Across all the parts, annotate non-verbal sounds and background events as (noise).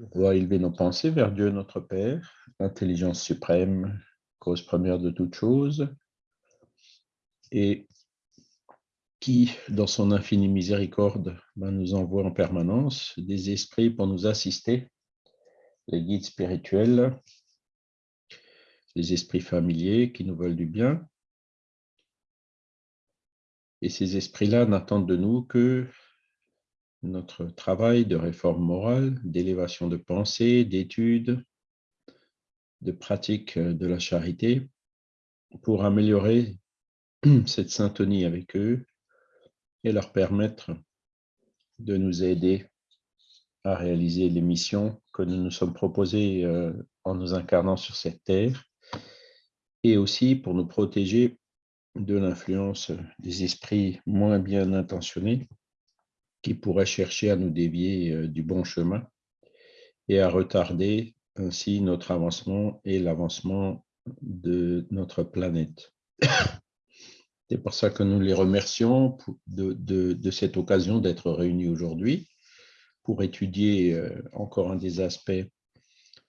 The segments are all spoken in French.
Va élever nos pensées vers Dieu notre Père, intelligence suprême, cause première de toute chose, et qui, dans son infinie miséricorde, ben, nous envoie en permanence des esprits pour nous assister, les guides spirituels, les esprits familiers qui nous veulent du bien. Et ces esprits-là n'attendent de nous que notre travail de réforme morale, d'élévation de pensée, d'études, de pratique de la charité pour améliorer (clears throat) cette syntonie avec eux et leur permettre de nous aider à réaliser les missions que nous nous sommes proposées euh, en nous incarnant sur cette terre et aussi pour nous protéger de l'influence des esprits moins bien intentionnés qui pourraient chercher à nous dévier euh, du bon chemin et à retarder ainsi notre avancement et l'avancement de notre planète. (coughs) C'est pour ça que nous les remercions de, cette occasion d'être réunis aujourd'hui pour étudier euh, encore un des aspects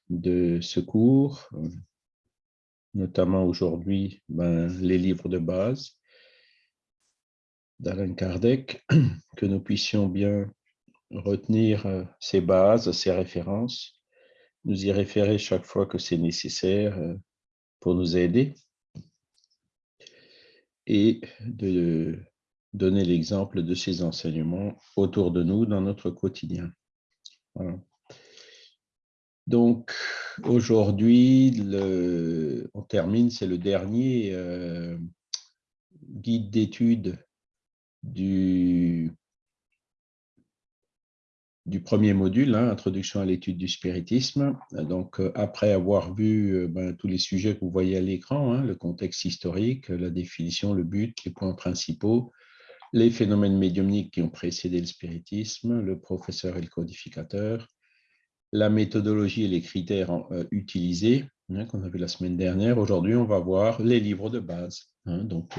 de ce cours, notamment aujourd'hui ben, les livres de base d'Alain Kardec, (clears throat) que nous puissions bien retenir euh, ces bases, ces références, nous y référer chaque fois que c'est nécessaire euh, pour nous aider. Et de donner l'exemple de ces enseignements autour de nous dans notre quotidien. Donc, aujourd'hui, on termine, c'est le dernier euh, guide d'études du premier module, hein, Introduction à l'étude du spiritisme. Donc, euh, après avoir vu euh, ben, tous les sujets que vous voyez à l'écran, hein, le contexte historique, la définition, le but, les points principaux, les phénomènes médiumniques qui ont précédé le spiritisme, le professeur et le codificateur, la méthodologie et les critères euh, utilisés, hein, qu'on a vu la semaine dernière. Aujourd'hui, on va voir les livres de base. Donc,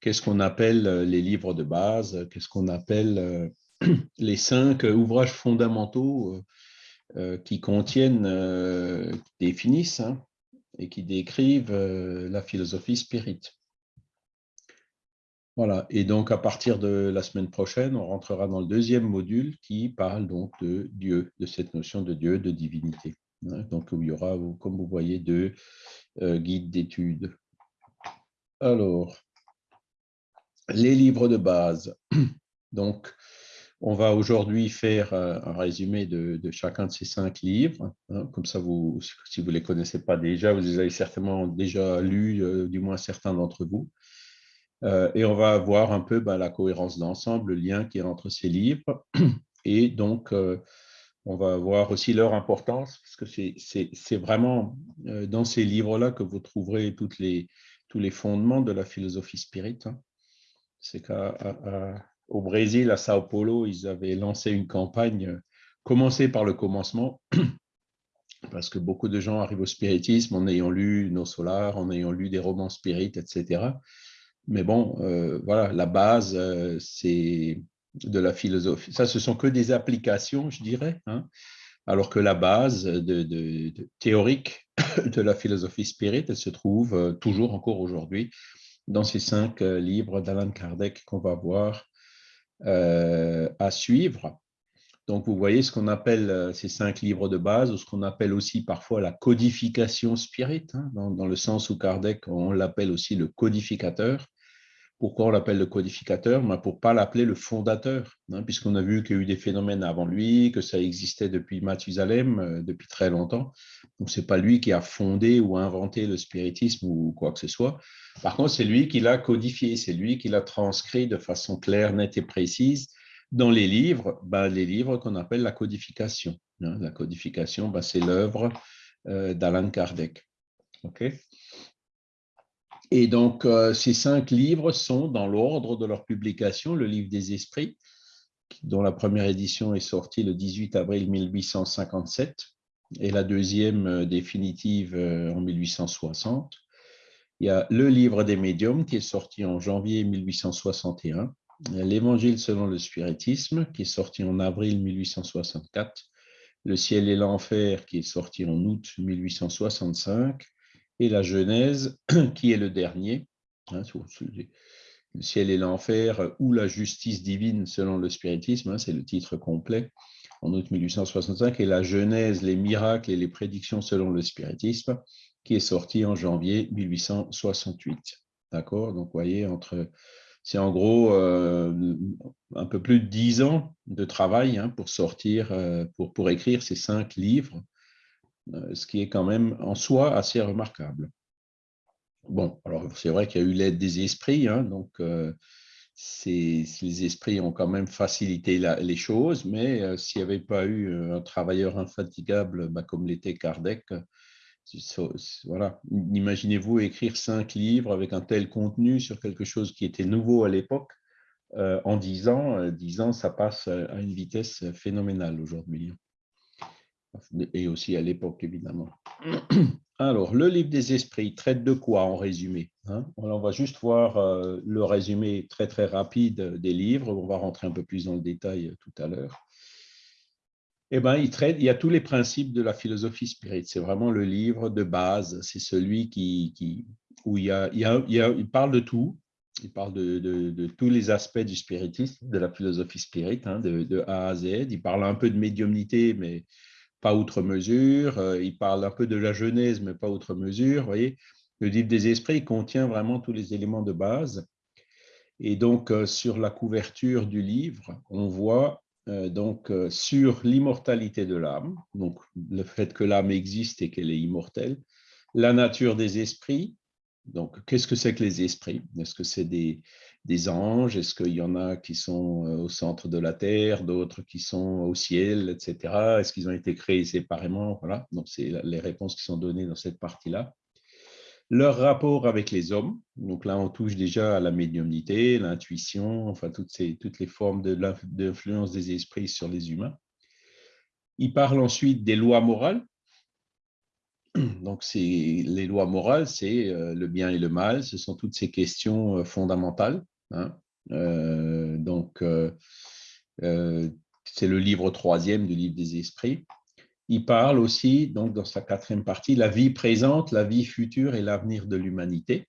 qu'est-ce qu'on appelle les livres de base? Qu'est-ce qu'on appelle (clears throat) les cinq ouvrages fondamentaux euh, euh, qui contiennent, euh, qui définissent hein, et qui décrivent la philosophie spirit. Voilà, et donc à partir de la semaine prochaine, on rentrera dans le deuxième module qui parle donc de Dieu, de cette notion de Dieu, de divinité. Hein. donc il y aura, comme vous voyez, deux guides d'études. Alors, les livres de base. (clears throat) Donc, on va aujourd'hui faire euh, un résumé de, chacun de ces cinq livres. Hein. Comme ça, vous, si vous ne les connaissez pas déjà, vous les avez certainement déjà lus, euh, du moins certains d'entre vous. Euh, et on va voir un peu bah, la cohérence d'ensemble, le lien qui est entre ces livres. (clears throat) Et donc, on va voir aussi leur importance, parce que c'est vraiment dans ces livres-là que vous trouverez toutes les, tous les fondements de la philosophie spirit. Hein. C'est qu'à au Brésil, à Sao Paulo, ils avaient lancé une campagne, euh, commencée par le commencement, (clears throat) parce que beaucoup de gens arrivent au spiritisme en ayant lu nos solars, en ayant lu des romans spirites, etc. Mais bon, euh, voilà, la base, euh, c'est de la philosophie. Ça, ce sont que des applications, je dirais, hein. Alors que la base théorique (laughs) de la philosophie spirit, se trouve toujours encore aujourd'hui dans ces cinq livres d'Alan Kardec qu'on va voir euh, à suivre. Donc, vous voyez ce qu'on appelle euh, ces cinq livres de base, ou ce qu'on appelle aussi parfois la codification spirit, hein, dans, le sens où Kardec, on l'appelle aussi le codificateur. Pourquoi on l'appelle le codificateur ben, Pour ne pas l'appeler le fondateur, hein, puisqu'on a vu qu'il y a eu des phénomènes avant lui, que ça existait depuis Mathusalem, euh, depuis très longtemps. Donc, ce n'est pas lui qui a fondé ou inventé le spiritisme ou quoi que ce soit. Par contre, c'est lui qui l'a codifié, c'est lui qui l'a transcrit de façon claire, nette et précise dans les livres, ben, les livres qu'on appelle la codification. Hein. La codification, ben, c'est l'œuvre euh, d'Alan Kardec. Et donc, euh, ces cinq livres sont dans l'ordre de leur publication, le livre des esprits, dont la première édition est sortie le 18 avril 1857 et la deuxième euh, définitive en 1860. Il y a le livre des médiums qui est sorti en janvier 1861, l'Évangile selon le spiritisme qui est sorti en avril 1864 Le ciel et l'enfer, qui est sorti en août 1865, et la Genèse, (clears throat) qui est le dernier, hein, le ciel et l'enfer ou la justice divine selon le spiritisme, hein, c'est le titre complet, en août 1865, et la Genèse, les miracles et les prédictions selon le spiritisme, qui est sorti en janvier 1868. D'accord? Donc, vous voyez, entre, c'est en gros euh, un peu plus de dix ans de travail hein, pour sortir, euh, pour, écrire ces cinq livres, ce qui est quand même en soi assez remarquable. Bon, alors c'est vrai qu'il y a eu l'aide des esprits, hein, donc les esprits ont quand même facilité les choses, mais s'il n'y avait pas eu un travailleur infatigable bah, comme l'était Kardec, voilà. Imaginez-vous écrire cinq livres avec un tel contenu sur quelque chose qui était nouveau à l'époque. Euh, en dix ans, euh, dix ans, ça passe à une vitesse phénoménale aujourd'hui. Et aussi à l'époque, évidemment. Alors, le livre des esprits traite de quoi en résumé hein? On va juste voir euh, le résumé très très rapide des livres. On va rentrer un peu plus dans le détail tout à l'heure eh ben, il, traite, il y a tous les principes de la philosophie spirit. C'est vraiment le livre de base. C'est celui qui, qui, où il, y a, il, parle de tout. Il parle de, de, tous les aspects du spiritisme, de la philosophie spirit, hein, de, A à Z. Il parle un peu de médiumnité, mais pas outre mesure. Euh, il parle un peu de la Genèse, mais pas outre mesure. Vous voyez, le livre des esprits contient vraiment tous les éléments de base. Et donc, euh, sur la couverture du livre, on voit euh, donc, sur l'immortalité de l'âme, donc le fait que l'âme existe et qu'elle est immortelle, la nature des esprits, donc qu'est-ce que c'est que les esprits? Est-ce que c'est des, des, anges Est-ce qu'il y en a qui sont euh, au centre de la terre, d'autres qui sont au ciel, etc. Est-ce qu'ils ont été créés séparément? Voilà, donc c'est les réponses qui sont données dans cette partie-là leur rapport avec les hommes. Donc là, on touche déjà à la médiumnité, l'intuition, enfin toutes, ces, toutes les formes d'influence des esprits sur les humains. Il parle ensuite des lois morales. (clears throat) Donc, les lois morales, c'est euh, le bien et le mal, ce sont toutes ces questions euh, fondamentales. Hein. Euh, donc, c'est le livre troisième du livre des esprits il parle aussi, donc dans sa quatrième partie, la vie présente, la vie future et l'avenir de l'humanité.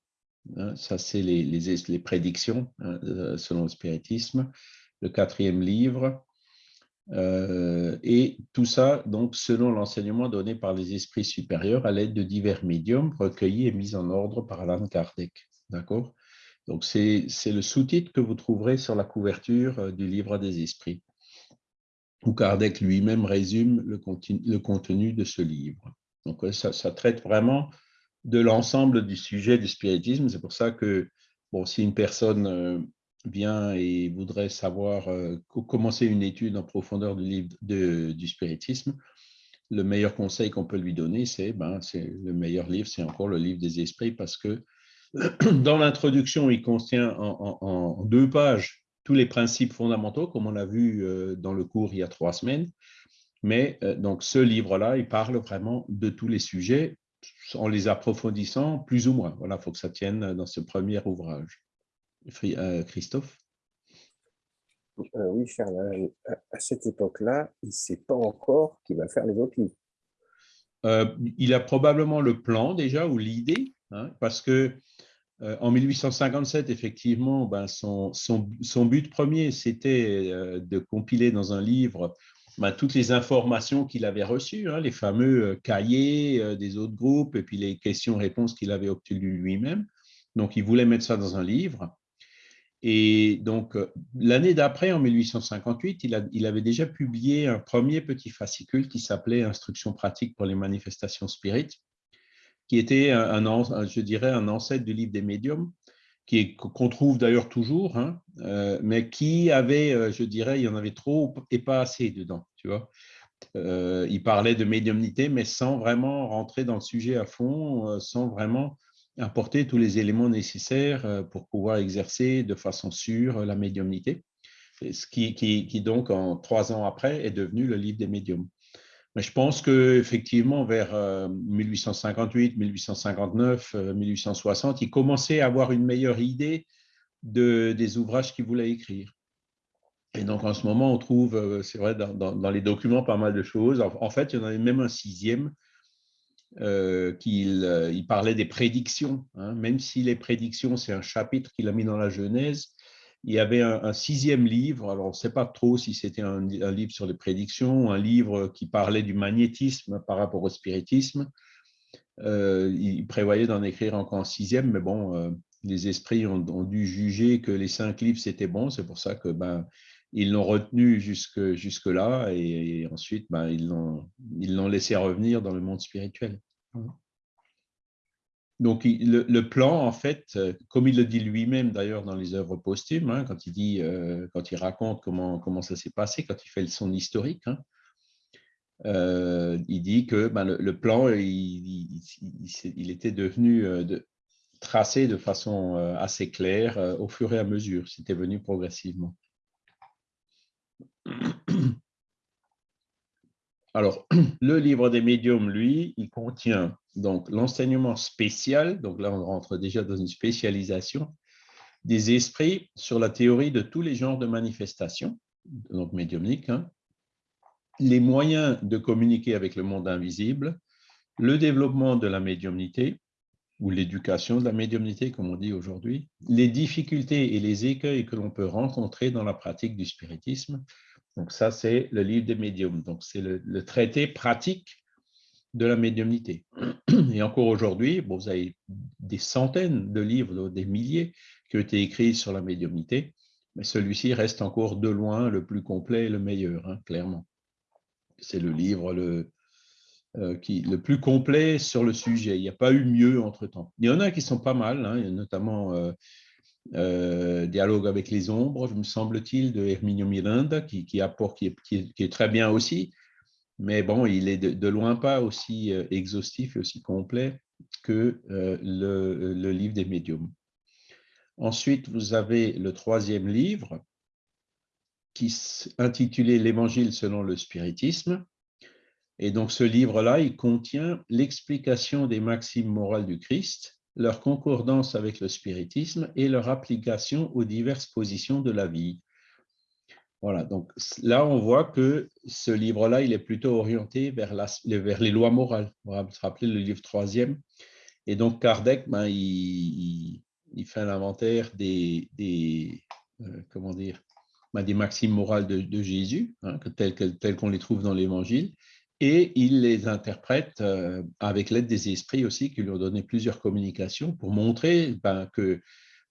Hein, ça, c'est les, prédictions hein, euh, selon le spiritisme, le quatrième livre. Euh, et tout ça, donc, selon l'enseignement donné par les esprits supérieurs à l'aide de divers médiums recueillis et mis en ordre par Alan Kardec. D'accord? Donc, c'est le sous-titre que vous trouverez sur la couverture euh, du livre des esprits où Kardec lui-même résume le, contenu de ce livre. Donc, ça, traite vraiment de l'ensemble du sujet du spiritisme. C'est pour ça que, bon, si une personne euh, vient et voudrait savoir, euh, commencer une étude en profondeur du livre du spiritisme, le meilleur conseil qu'on peut lui donner, c'est ben, le meilleur livre, c'est encore le livre des esprits, parce que (clears throat) dans l'introduction, il contient en deux pages tous les principes fondamentaux, comme on a vu euh, dans le cours il y a trois semaines. Mais euh, donc ce livre-là, il parle vraiment de tous les sujets en les approfondissant plus ou moins. Voilà, il faut que ça tienne dans ce premier ouvrage. Euh, Christophe? Oui, Charles, à cette époque-là, il ne sait pas encore qui va faire les autres livres. il a probablement le plan déjà ou l'idée, hein, parce que euh, en 1857, effectivement, ben, son, but premier, c'était euh, de compiler dans un livre ben, toutes les informations qu'il avait reçues, hein, les fameux euh, cahiers des autres groupes et puis les questions-réponses qu'il avait obtenues lui-même. Donc, il voulait mettre ça dans un livre. Et donc, l'année d'après, en 1858, il, il, avait déjà publié un premier petit fascicule qui s'appelait Instructions pratiques pour les manifestations spirites qui était, un, je dirais, un ancêtre du livre des médiums, qu'on trouve d'ailleurs toujours, hein, euh, mais qui avait, euh, je dirais, il y en avait trop et pas assez dedans, tu vois. Euh, il parlait de médiumnité, mais sans vraiment rentrer dans le sujet à fond, sans vraiment apporter tous les éléments nécessaires pour pouvoir exercer de façon sûre la médiumnité. Ce qui, qui donc, en trois ans après, est devenu le livre des médiums. Mais je pense qu'effectivement, vers 1858, 1859, 1860, il commençait à avoir une meilleure idée de, des ouvrages qu'il voulait écrire. Et donc, en ce moment, on trouve, euh, c'est vrai, dans, les documents, pas mal de choses. En, fait, il y en avait même un sixième euh, qui euh, parlait des prédictions. Hein. Même si les prédictions, c'est un chapitre qu'il a mis dans la Genèse, il y avait un, sixième livre. Alors, on ne sait pas trop si c'était un, livre sur les prédictions, un livre qui parlait du magnétisme par rapport au spiritisme. il prévoyait d'en écrire encore un sixième, mais bon, les esprits ont, dû juger que les cinq livres, c'était bon. C'est pour ça que ben, ils l'ont retenu jusque, jusque là et, ensuite ben, ils l'ont laissé revenir dans le monde spirituel. Donc le, plan, en fait, comme il le dit lui-même d'ailleurs dans les œuvres posthumes, hein, quand il dit, euh, quand il raconte comment, ça s'est passé, quand il fait son historique, hein, euh, il dit que ben, le, plan, il, était devenu euh, de, tracé de façon assez claire au fur et à mesure. C'était venu progressivement. Alors, (clears throat) le livre des médiums, lui, il contient donc l'enseignement spécial, donc là on rentre déjà dans une spécialisation, des esprits sur la théorie de tous les genres de manifestations, donc médiumniques, hein. les moyens de communiquer avec le monde invisible, le développement de la médiumnité, ou l'éducation de la médiumnité, comme on dit aujourd'hui, les difficultés et les écueils que l'on peut rencontrer dans la pratique du spiritisme, donc ça, c'est le livre des médiums. Donc c'est le, traité pratique de la médiumnité. Et encore aujourd'hui, vous avez des centaines de livres, des milliers qui ont été écrits sur la médiumnité, mais celui-ci reste encore de loin le plus complet et le meilleur, hein, clairement. C'est le livre le, euh, qui, le plus complet sur le sujet. Il n'y a pas eu mieux entre-temps. Il y en a qui sont pas mal, hein, notamment euh, euh, dialogue avec les ombres, me semble-t-il, de Herminio Miranda, qui, apporte, qui, est, très bien aussi, mais bon, il est de, loin pas aussi euh, exhaustif et aussi complet que euh, le, le, livre des médiums. Ensuite, vous avez le troisième livre, qui intitulé L'Évangile selon le spiritisme. Et donc, ce livre-là, il contient l'explication des maximes morales du Christ, leur concordance avec le spiritisme et leur application aux diverses positions de la vie. Voilà, donc là, on voit que ce livre-là, il est plutôt orienté vers, les lois morales. On va se rappeler le livre troisième. Et donc, Kardec, ben, il, il, fait l'inventaire des, des euh, ben, des maximes morales de, Jésus, hein, telles qu'on les trouve dans l'Évangile, et il les interprète euh, avec l'aide des esprits aussi, qui lui ont donné plusieurs communications pour montrer ben, que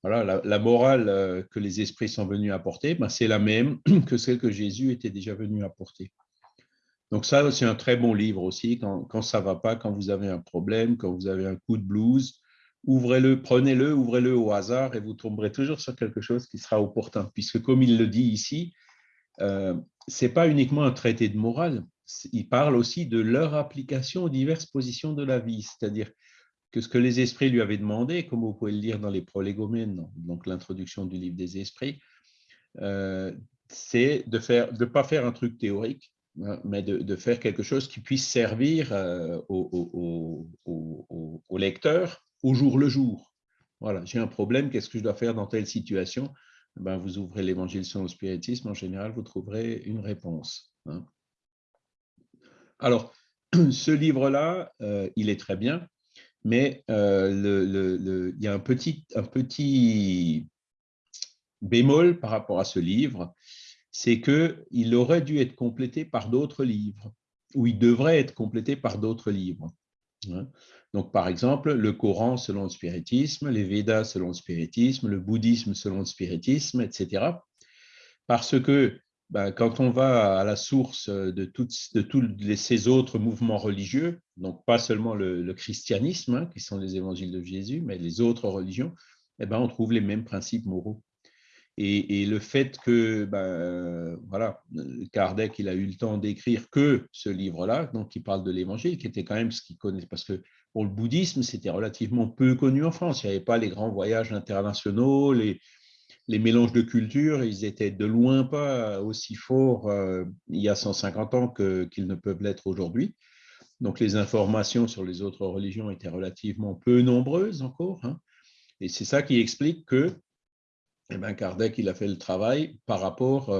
voilà, la, morale euh, que les esprits sont venus apporter, ben, c'est la même (clears throat) que celle que Jésus était déjà venu apporter. Donc ça, c'est un très bon livre aussi, quand, ça ne va pas, quand vous avez un problème, quand vous avez un coup de blues, ouvrez-le, prenez-le, ouvrez-le au hasard et vous tomberez toujours sur quelque chose qui sera opportun, puisque comme il le dit ici, euh, ce n'est pas uniquement un traité de morale, il parle aussi de leur application aux diverses positions de la vie, c'est-à-dire que ce que les esprits lui avaient demandé, comme vous pouvez le lire dans les prolégomènes, donc l'introduction du livre des esprits, euh, c'est de ne de pas faire un truc théorique, hein, mais de, faire quelque chose qui puisse servir euh, au, au, lecteur au jour le jour. Voilà, j'ai un problème, qu'est-ce que je dois faire dans telle situation? Ben, Vous ouvrez l'évangile sur le spiritisme, en général, vous trouverez une réponse. Hein. Alors, (clears throat) ce livre-là, euh, il est très bien, mais euh, il y a un petit, un petit bémol par rapport à ce livre, c'est qu'il aurait dû être complété par d'autres livres, ou il devrait être complété par d'autres livres. Hein. Donc, par exemple, le Coran selon le spiritisme, les Védas selon le spiritisme, le bouddhisme selon le spiritisme, etc. Parce que ben, quand on va à la source de, tous ces autres mouvements religieux, donc pas seulement le, christianisme, hein, qui sont les évangiles de Jésus, mais les autres religions, eh ben, on trouve les mêmes principes moraux. Et, le fait que, ben, voilà, Kardec, il a eu le temps d'écrire que ce livre-là, donc qui parle de l'évangile, qui était quand même ce qu'il connaît, parce que pour le bouddhisme, c'était relativement peu connu en France. Il n'y avait pas les grands voyages internationaux, les, les mélanges de cultures, ils étaient de loin pas aussi forts euh, il y a 150 ans qu'ils ne peuvent l'être aujourd'hui. Donc les informations sur les autres religions étaient relativement peu nombreuses encore. Hein. Et c'est ça qui explique que eh ben, Kardec il a fait le travail par rapport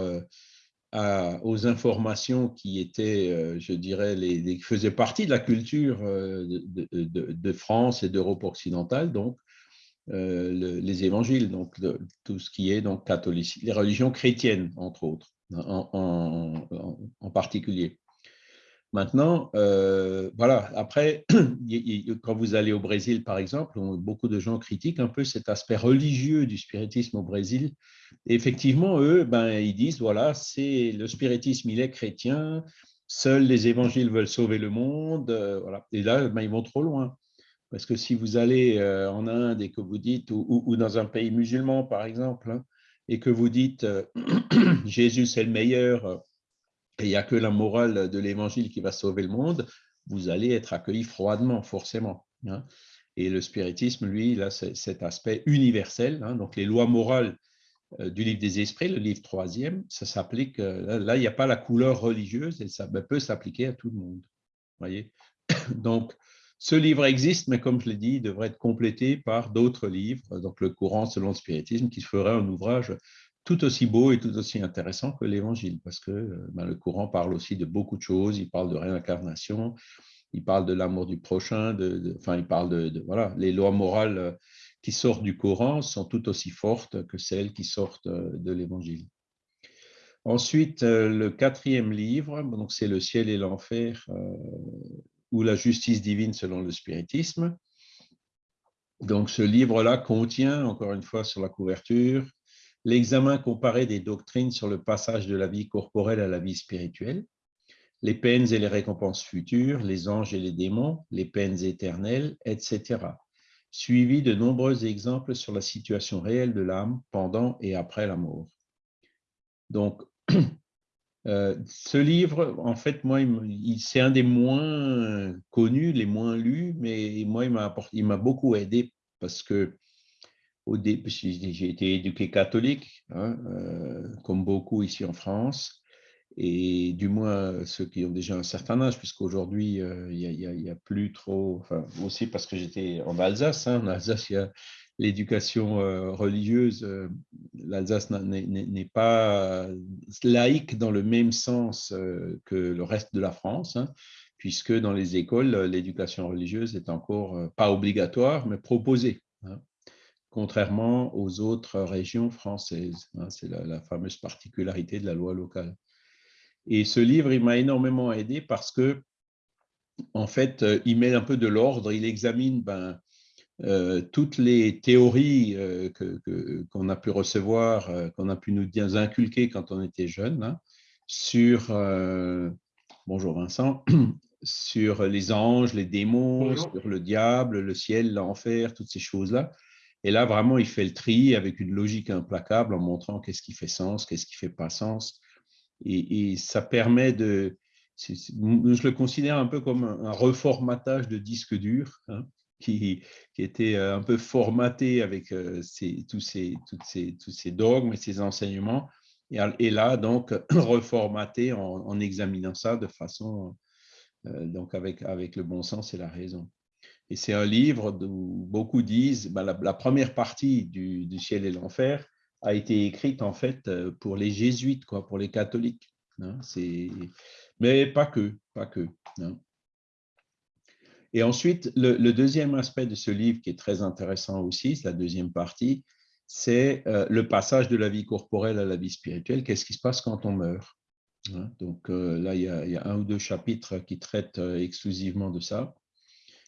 aux informations qui étaient, je dirais, les, qui faisaient partie de la culture de, de France et d'Europe occidentale, donc euh, les évangiles, donc tout ce qui est donc catholique, les religions chrétiennes, entre autres, en, particulier. Maintenant, euh, voilà, après, (clears throat) quand vous allez au Brésil, par exemple, beaucoup de gens critiquent un peu cet aspect religieux du spiritisme au Brésil. Effectivement, eux, ben, ils disent, voilà, c'est le spiritisme, il est chrétien, seuls les évangiles veulent sauver le monde, euh, voilà. Et là, ben, ils vont trop loin. Parce que si vous allez euh, en Inde et que vous dites, ou, dans un pays musulman par exemple, hein, et que vous dites euh, (clears throat) Jésus c'est le meilleur euh, et il n'y a que la morale de l'évangile qui va sauver le monde, vous allez être accueilli froidement, forcément. Hein. Et le spiritisme, lui, il a cet aspect universel. Hein. donc les lois morales du livre des esprits, le livre troisième, ça s'applique, là, il n'y a pas la couleur religieuse et ça peut s'appliquer à tout le monde. Voyez (clears throat) donc, ce livre existe, mais comme je l'ai dit, il devrait être complété par d'autres livres, donc le courant selon le spiritisme, qui ferait un ouvrage tout aussi beau et tout aussi intéressant que l'Évangile, parce que euh, ben, le courant parle aussi de beaucoup de choses, il parle de réincarnation, il parle de l'amour du prochain, de, enfin, il parle de, voilà, les lois morales euh, qui sortent du Coran sont tout aussi fortes que celles qui sortent euh, de l'Évangile. Ensuite, le quatrième livre, donc c'est Le ciel et l'enfer ou la justice divine selon le spiritisme. Donc ce livre-là contient, encore une fois sur la couverture, l'examen comparé des doctrines sur le passage de la vie corporelle à la vie spirituelle, les peines et les récompenses futures, les anges et les démons, les peines éternelles, etc., suivi de nombreux exemples sur la situation réelle de l'âme pendant et après la mort. Donc, (clears throat) Euh, ce livre, en fait, moi, c'est un des moins connus, les moins lus, mais moi, il m'a beaucoup aidé parce que j'ai été éduqué catholique, hein, euh, comme beaucoup ici en France, et du moins ceux qui ont déjà un certain âge, puisqu'aujourd'hui, euh, il n'y a, plus trop, enfin, aussi parce que j'étais en Alsace, hein, en Alsace, il y a l'éducation euh, religieuse, euh, l'Alsace n'est pas laïque dans le même sens euh, que le reste de la France, hein, puisque dans les écoles, l'éducation religieuse est encore pas obligatoire, mais proposée, hein, contrairement aux autres régions françaises. Hein, c'est la, fameuse particularité de la loi locale. Et ce livre, il m'a énormément aidé parce que, en fait, il met un peu de l'ordre, il examine ben, euh, toutes les théories euh, qu'on a pu recevoir, euh, qu'on a pu nous inculquer quand on était jeune, hein, sur, bonjour Vincent, (clears throat) sur les anges, les démons, sur le diable, le ciel, l'enfer, toutes ces choses-là. Et là, vraiment, il fait le tri avec une logique implacable en montrant qu'est-ce qui fait sens, qu'est-ce qui fait pas sens. Et, ça permet de, je le considère un peu comme un, reformatage de disque dur, hein, qui, était euh, un peu formaté avec euh, tous, ces, dogmes et ces enseignements, et, là, donc, (clears throat) reformaté en, examinant ça de façon, euh, donc avec, le bon sens et la raison. Et c'est un livre où beaucoup disent, ben, la, première partie du, du ciel et l'enfer a été écrite en fait pour les jésuites, quoi, pour les catholiques. Hein, mais pas que, pas que. Hein. Et ensuite, le, deuxième aspect de ce livre qui est très intéressant aussi, c'est la deuxième partie, c'est euh, le passage de la vie corporelle à la vie spirituelle. Qu'est-ce qui se passe quand on meurt hein? Donc euh, là, il y, a, un ou deux chapitres qui traitent euh, exclusivement de ça.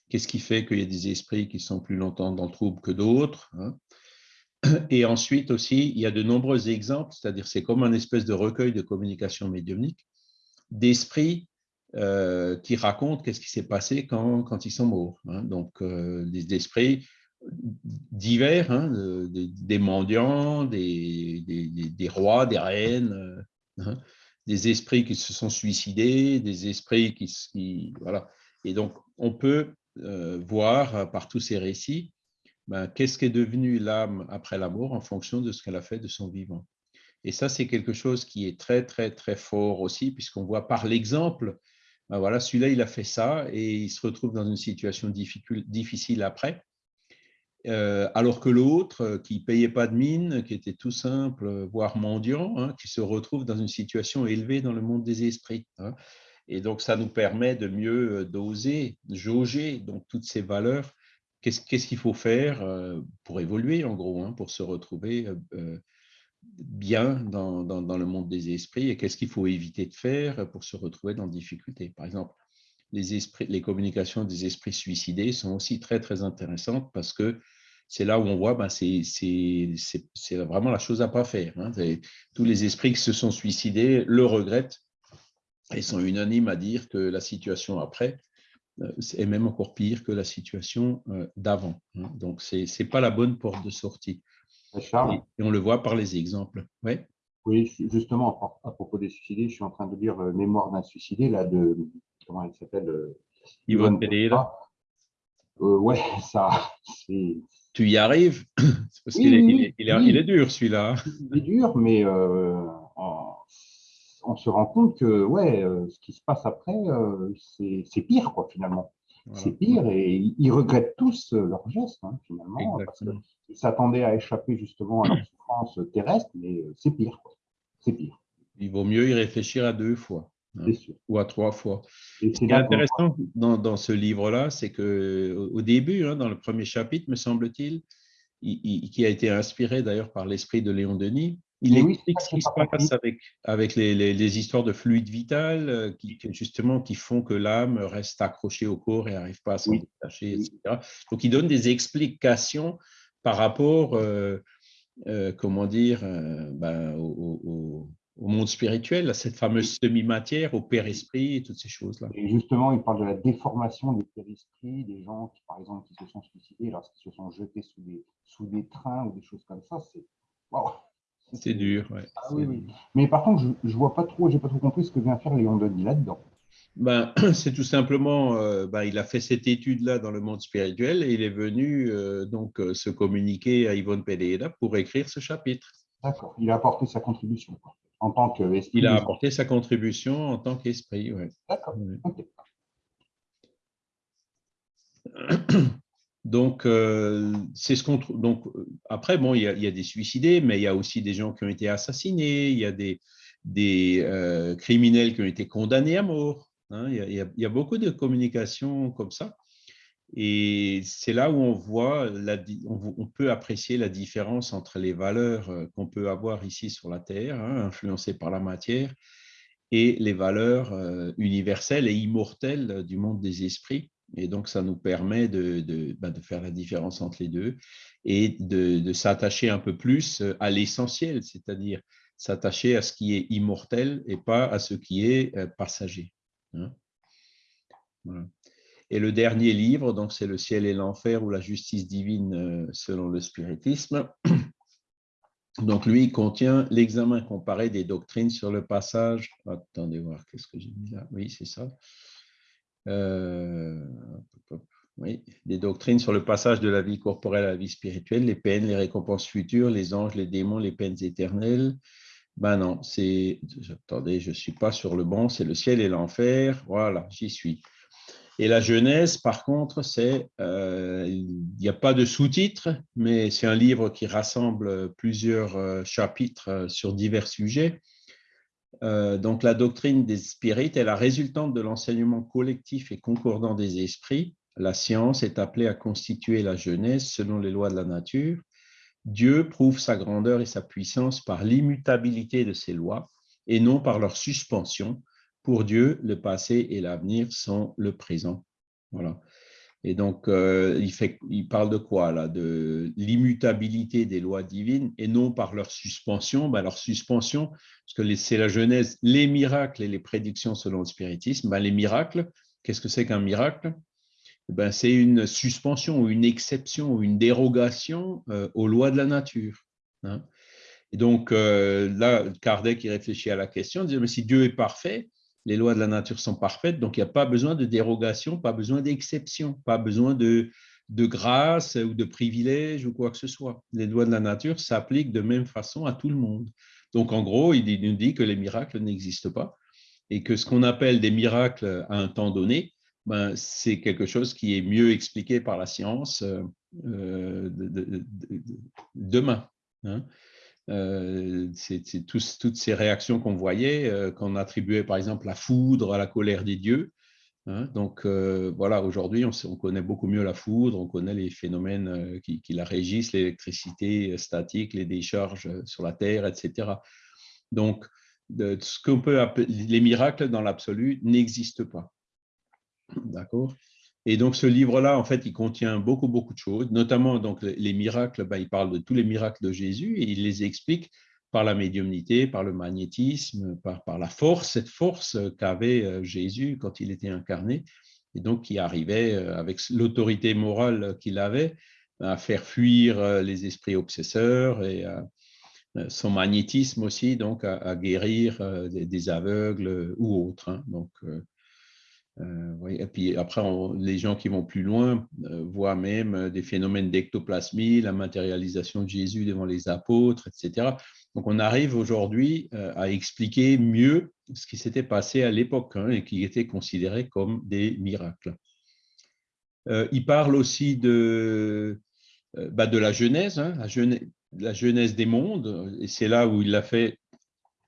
Qu'est-ce qui fait qu'il y a des esprits qui sont plus longtemps dans le trouble que d'autres hein? Et ensuite aussi, il y a de nombreux exemples, c'est-à-dire c'est comme un espèce de recueil de communication médiumnique d'esprits euh, qui racontent qu'est-ce qui s'est passé quand, quand, ils sont morts. Hein. Donc, euh, des esprits divers, hein, des, mendiants, des, des, rois, des reines, euh, hein, des esprits qui se sont suicidés, des esprits qui... voilà. Et donc, on peut voir par tous ces récits ben, qu'est-ce qu'est devenu l'âme après la mort en fonction de ce qu'elle a fait de son vivant. Et ça, c'est quelque chose qui est très, très, très fort aussi, puisqu'on voit par l'exemple ben voilà, celui-là, il a fait ça et il se retrouve dans une situation difficile après. Euh, alors que l'autre, euh, qui ne payait pas de mine, qui était tout simple, euh, voire mendiant, hein, qui se retrouve dans une situation élevée dans le monde des esprits. Hein. Et donc, ça nous permet de mieux doser, jauger donc, toutes ces valeurs. Qu'est-ce qu'il faut faire pour évoluer, en gros, hein, pour se retrouver bien dans, dans, le monde des esprits et qu'est-ce qu'il faut éviter de faire pour se retrouver dans difficulté. Par exemple, les, esprits, les communications des esprits suicidés sont aussi très, très intéressantes parce que c'est là où on voit, ben, c'est vraiment la chose à pas faire. Hein. Tous les esprits qui se sont suicidés le regrettent et sont unanimes à dire que la situation après euh, est même encore pire que la situation euh, d'avant. Hein. Donc, ce n'est pas la bonne porte de sortie. Et, on le voit par les exemples. Ouais. Oui, justement, à propos des suicidés, je suis en train de lire euh, Mémoire d'un suicidé, là, de, comment elle s'appelle Yvonne Pereira. Euh, ouais, (laughs) ça, Tu y arrives? (clears throat) Parce qu'il est, il est, dur, celui-là. Il est dur, mais euh, on, se rend compte que ouais, euh, ce qui se passe après, euh, c'est pire, quoi, finalement. C'est pire et ils regrettent tous leurs gestes, hein, finalement. ils s'attendaient à échapper justement à la souffrance terrestre, mais c'est pire. C'est pire. Il vaut mieux y réfléchir à deux fois. Hein, ou à trois fois. ce qui est intéressant dans, dans ce livre-là, c'est qu'au début, hein, dans le premier chapitre, me semble-t-il, qui a été inspiré d'ailleurs par l'esprit de Léon Denis, il explique ce qui se passe avec, avec les, les, histoires de fluide vital, euh, qui, justement, qui font que l'âme reste accrochée au corps et n'arrive pas à s'en détacher, etc. Donc, il donne des explications par rapport, euh, euh, comment dire, ben, au, au monde spirituel, à cette fameuse semi-matière, au père-esprit et toutes ces choses-là. Et justement, il parle de la déformation des père-esprits, des gens qui, par exemple, qui se sont suicidés lorsqu'ils se sont jetés sous des, sous des trains ou des choses comme ça. C'est C'est dur, ouais. Ah, oui, oui. Mais par contre, je ne vois pas trop, j'ai pas trop compris ce que vient faire Léon Denis là-dedans. Ben, (clears throat) c'est tout simplement, euh, ben, il a fait cette étude-là dans le monde spirituel et il est venu euh, donc euh, se communiquer à Yvonne Pereira pour écrire ce chapitre. D'accord, il a apporté sa contribution. Quoi en tant qu'esprit. Il a apporté sa contribution en tant qu'esprit, oui. D'accord. (clears throat) Donc, euh, c'est ce qu'on Donc, après, bon, il y, a, des suicidés, mais il y a aussi des gens qui ont été assassinés, il y a des, euh, criminels qui ont été condamnés à mort. Hein. il, y a, beaucoup de communications comme ça. Et c'est là où on voit, on peut apprécier la différence entre les valeurs euh, qu'on peut avoir ici sur la Terre, hein, influencées par la matière, et les valeurs euh, universelles et immortelles du monde des esprits. Et donc, ça nous permet de, de, bah, faire la différence entre les deux et de, s'attacher un peu plus à l'essentiel, c'est-à-dire s'attacher à ce qui est immortel et pas à ce qui est euh, passager. Hein. Et le dernier livre, donc c'est Le ciel et l'enfer ou la justice divine euh, selon le spiritisme. (clears throat) Donc lui, il contient l'examen comparé des doctrines sur le passage. Attendez voir, qu'est-ce que j'ai mis là? Oui, c'est ça. Euh, oui, des doctrines sur le passage de la vie corporelle à la vie spirituelle, les peines, les récompenses futures, les anges, les démons, les peines éternelles. Ben non, c'est. Attendez, je ne suis pas sur le bon, c'est le ciel et l'enfer. Voilà, j'y suis. Et la Genèse, par contre, c'est euh, il n'y a pas de sous-titres, mais c'est un livre qui rassemble plusieurs euh, chapitres sur divers sujets. Donc, la doctrine des spirites est la résultante de l'enseignement collectif et concordant des esprits. La science est appelée à constituer la Genèse selon les lois de la nature. Dieu prouve sa grandeur et sa puissance par l'immutabilité de ses lois et non par leur suspension, pour Dieu, le passé et l'avenir sont le présent. Voilà. Et donc, euh, il, il parle de quoi là? De l'immutabilité des lois divines et non par leur suspension. Ben, leur suspension, parce que c'est la Genèse, les miracles et les prédictions selon le spiritisme. Ben, les miracles, qu'est-ce que c'est qu'un miracle? Ben, C'est une suspension une exception une dérogation euh, aux lois de la nature. Hein. Et donc, euh, là, Kardec il réfléchit à la question, dit, mais si Dieu est parfait, les lois de la nature sont parfaites, donc il n'y a pas besoin de dérogation, pas besoin d'exception, pas besoin de, grâce ou de privilège ou quoi que ce soit. Les lois de la nature s'appliquent de même façon à tout le monde. Donc en gros, il nous dit que les miracles n'existent pas et que ce qu'on appelle des miracles à un temps donné, ben, c'est quelque chose qui est mieux expliqué par la science euh, demain. Hein. C'est toutes ces réactions qu'on voyait, qu'on attribuait par exemple la foudre à la colère des dieux. Hein. Donc voilà, aujourd'hui, on, connaît beaucoup mieux la foudre, on connaît les phénomènes qui, la régissent, l'électricité statique, les décharges sur la Terre, etc. Donc, ce qu'on peut appeler les miracles dans l'absolu n'existent pas. D'accord? Et donc, ce livre-là, en fait, il contient beaucoup, beaucoup de choses, notamment donc, les miracles, ben, il parle de tous les miracles de Jésus et il les explique par la médiumnité, par le magnétisme, par, la force, cette force qu'avait euh, Jésus quand il était incarné, et donc qui arrivait euh, avec l'autorité morale qu'il avait à faire fuir euh, les esprits obsesseurs et euh, son magnétisme aussi, donc à, guérir euh, des, aveugles ou autres. Hein. Donc, euh, et puis après, les gens qui vont plus loin voient même des phénomènes d'ectoplasmie, la matérialisation de Jésus devant les apôtres, etc. Donc on arrive aujourd'hui à expliquer mieux ce qui s'était passé à l'époque hein, et qui était considéré comme des miracles. il parle aussi de, bah, de la Genèse, hein, la Genèse, la Genèse des mondes, et c'est là où il l'a fait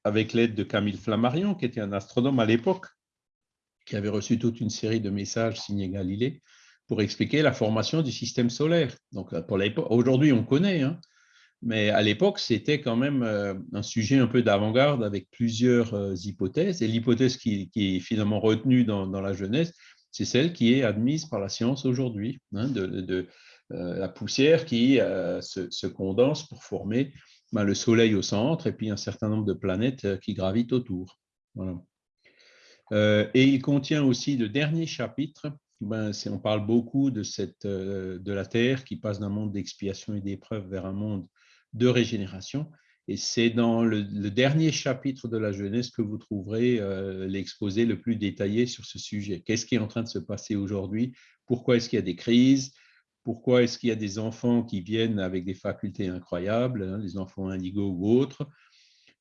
avec l'aide de Camille Flammarion, qui était un astronome à l'époque, qui avait reçu toute une série de messages signés Galilée pour expliquer la formation du système solaire. Donc, pour aujourd'hui, on connaît, hein, mais à l'époque, c'était quand même euh, un sujet un peu d'avant-garde avec plusieurs euh, hypothèses. Et l'hypothèse qui, est finalement retenue dans, la Genèse, c'est celle qui est admise par la science aujourd'hui, hein, de, euh, la poussière qui euh, se, condense pour former ben, le Soleil au centre et puis un certain nombre de planètes euh, qui gravitent autour. Et il contient aussi le dernier chapitre. Ben, on parle beaucoup de, cette, de la Terre qui passe d'un monde d'expiation et d'épreuve vers un monde de régénération. Et c'est dans le, dernier chapitre de la Genèse que vous trouverez l'exposé le plus détaillé sur ce sujet. Qu'est-ce qui est en train de se passer aujourd'hui? Pourquoi est-ce qu'il y a des crises? Pourquoi est-ce qu'il y a des enfants qui viennent avec des facultés incroyables, hein, les enfants indigos ou autres,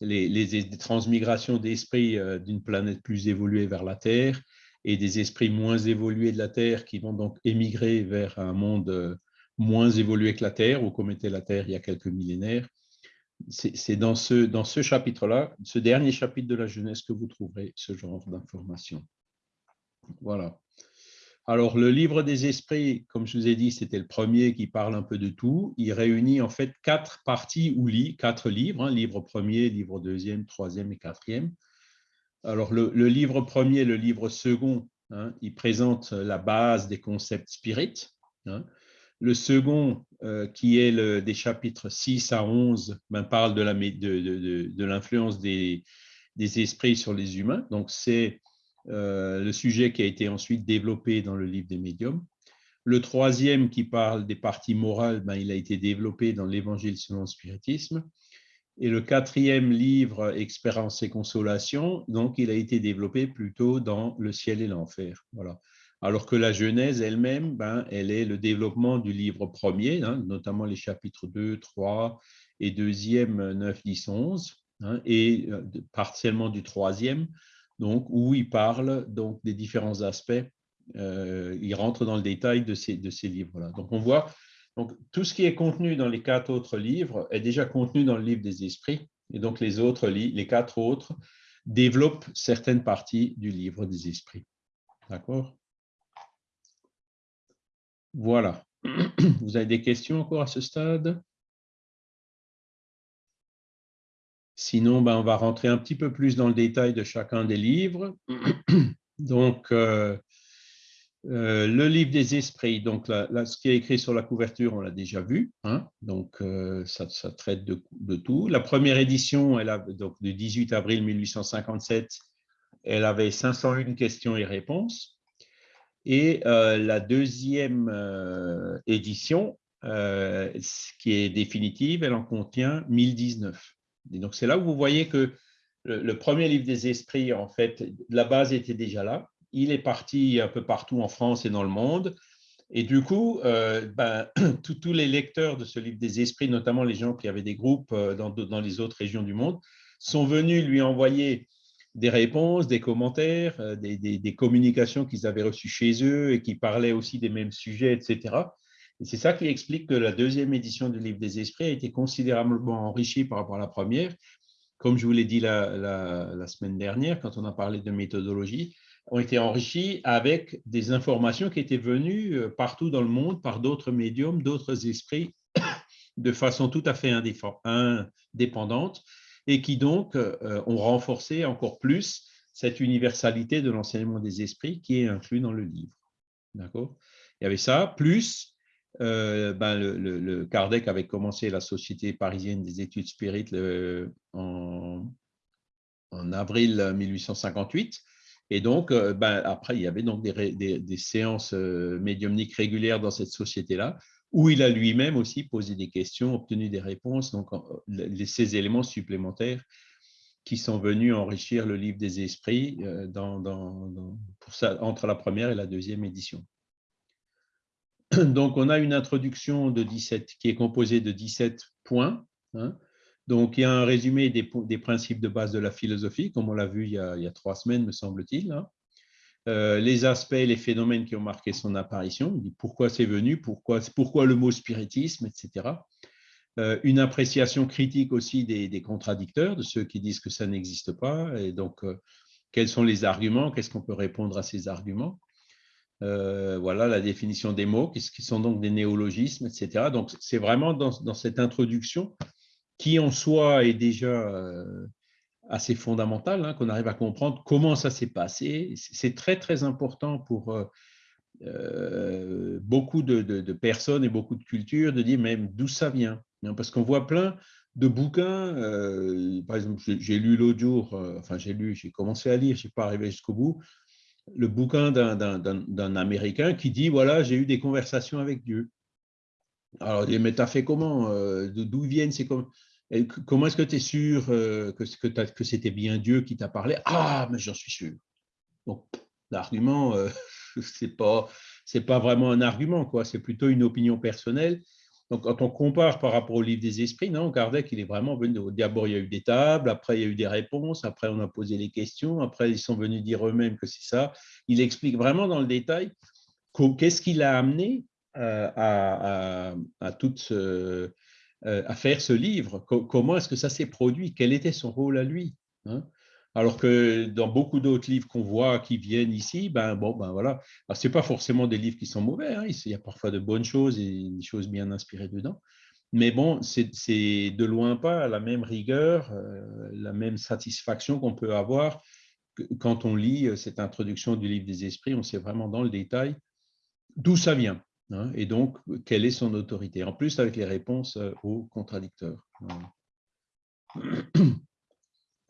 les, transmigrations d'esprits euh, d'une planète plus évoluée vers la Terre et des esprits moins évolués de la Terre qui vont donc émigrer vers un monde euh, moins évolué que la Terre ou comme était la Terre il y a quelques millénaires. C'est dans ce, dans ce chapitre-là, ce dernier chapitre de la jeunesse, que vous trouverez ce genre d'informations. Voilà. Alors, le livre des esprits, comme je vous ai dit, c'était le premier qui parle un peu de tout. Il réunit en fait quatre parties ou lit, quatre livres, hein, livre premier, livre deuxième, troisième et quatrième. Alors, le, livre premier, le livre second, hein, il présente la base des concepts spirites. Hein. Le second, euh, qui est des chapitres 6 à 11, ben, parle de l'influence de, des, des esprits sur les humains. Donc, c'est euh, le sujet qui a été ensuite développé dans le livre des médiums. Le troisième qui parle des parties morales, ben, il a été développé dans l'Évangile selon le spiritisme. Et le quatrième livre, Expérience et consolation, donc il a été développé plutôt dans le ciel et l'enfer. Voilà. Alors que la Genèse elle-même, ben, elle est le développement du livre premier, hein, notamment les chapitres 2, 3 et deuxième, 9, 10, 11, et euh, partiellement du troisième, donc, où il parle donc, des différents aspects. Euh, il rentre dans le détail de ces, de ces livres-là. Donc, on voit donc, tout ce qui est contenu dans les quatre autres livres est déjà contenu dans le livre des esprits. Et donc, les, autres, les quatre autres développent certaines parties du livre des esprits. D'accord? Voilà. (clears throat) Vous avez des questions encore à ce stade? Sinon, ben, on va rentrer un petit peu plus dans le détail de chacun des livres. (clears throat) Donc, euh, euh, le livre des esprits, donc ce qui est écrit sur la couverture, on l'a déjà vu. Hein. donc, euh, ça, traite de, tout. La première édition, elle a, donc, du 18 avril 1857, elle avait 501 questions et réponses. Et la deuxième édition, qui est définitive, elle en contient 1019 donc, c'est là où vous voyez que le, premier livre des esprits, en fait, la base était déjà là. Il est parti un peu partout en France et dans le monde. Et du coup, euh, ben, (clears throat) tous les lecteurs de ce livre des esprits, notamment les gens qui avaient des groupes euh, dans, les autres régions du monde, sont venus lui envoyer des réponses, des commentaires, euh, des communications qu'ils avaient reçues chez eux et qui parlaient aussi des mêmes sujets, etc. C'est ça qui explique que la deuxième édition du livre des esprits a été considérablement enrichie par rapport à la première. Comme je vous l'ai dit la, semaine dernière, quand on a parlé de méthodologie, ont été enrichis avec des informations qui étaient venues euh, partout dans le monde par d'autres médiums, d'autres esprits, (coughs) de façon tout à fait indépendante, et qui donc euh, ont renforcé encore plus cette universalité de l'enseignement des esprits qui est inclus dans le livre. D'accord? Il y avait ça, plus euh, ben, le, Kardec avait commencé la Société parisienne des études spirites en, en, avril 1858. Et donc, euh, ben, après, il y avait donc des, séances euh, médiumniques régulières dans cette société-là, où il a lui-même aussi posé des questions, obtenu des réponses, donc ces éléments supplémentaires qui sont venus enrichir le livre des esprits entre la première et la deuxième édition. (clears throat) Donc, on a une introduction de 17 qui est composée de 17 points. Hein. Donc, il y a un résumé des, principes de base de la philosophie, comme on l'a vu il y, a, trois semaines, me semble-t-il. Hein. Euh, les aspects, les phénomènes qui ont marqué son apparition, pourquoi c'est venu, pourquoi, le mot spiritisme, etc. Euh, une appréciation critique aussi des, contradicteurs, de ceux qui disent que ça n'existe pas, et donc euh, quels sont les arguments, qu'est-ce qu'on peut répondre à ces arguments. Euh, voilà la définition des mots, qui sont donc des néologismes, etc. Donc, c'est vraiment dans, cette introduction qui en soi est déjà euh, assez fondamentale, hein, qu'on arrive à comprendre comment ça s'est passé. C'est très, très important pour euh, beaucoup de, personnes et beaucoup de cultures de dire même d'où ça vient. Hein, parce qu'on voit plein de bouquins. par exemple, j'ai lu l'autre jour, enfin, j'ai lu, j'ai commencé à lire, je n'ai pas arrivé jusqu'au bout, le bouquin d'un Américain qui dit, voilà, j'ai eu des conversations avec Dieu. Alors, mais t'as fait comment euh, D'où viennent ces Comment est-ce que tu es sûr euh, que, que, c'était bien Dieu qui t'a parlé? Ah, mais j'en suis sûr. Donc, l'argument, euh, (laughs) ce n'est pas, pas vraiment un argument, quoi. c'est plutôt une opinion personnelle donc, quand on compare par rapport au livre des esprits, non, Kardec, il est vraiment venu. D'abord, il y a eu des tables, après, il y a eu des réponses, après, on a posé les questions, après, ils sont venus dire eux-mêmes que c'est ça. Il explique vraiment dans le détail qu'est-ce qu'il a amené euh, euh, à, faire ce livre, comment est-ce que ça s'est produit, quel était son rôle à lui. Hein. Alors que dans beaucoup d'autres livres qu'on voit qui viennent ici, ben bon, ben voilà. Ce n'est pas forcément des livres qui sont mauvais. Hein. Il y a parfois de bonnes choses et des choses bien inspirées dedans. Mais bon, c'est de loin pas la même rigueur, euh, la même satisfaction qu'on peut avoir quand on lit euh, cette introduction du livre des esprits. On sait vraiment dans le détail d'où ça vient. Hein, et donc, quelle est son autorité. En plus, avec les réponses euh, aux contradicteurs. (clears throat)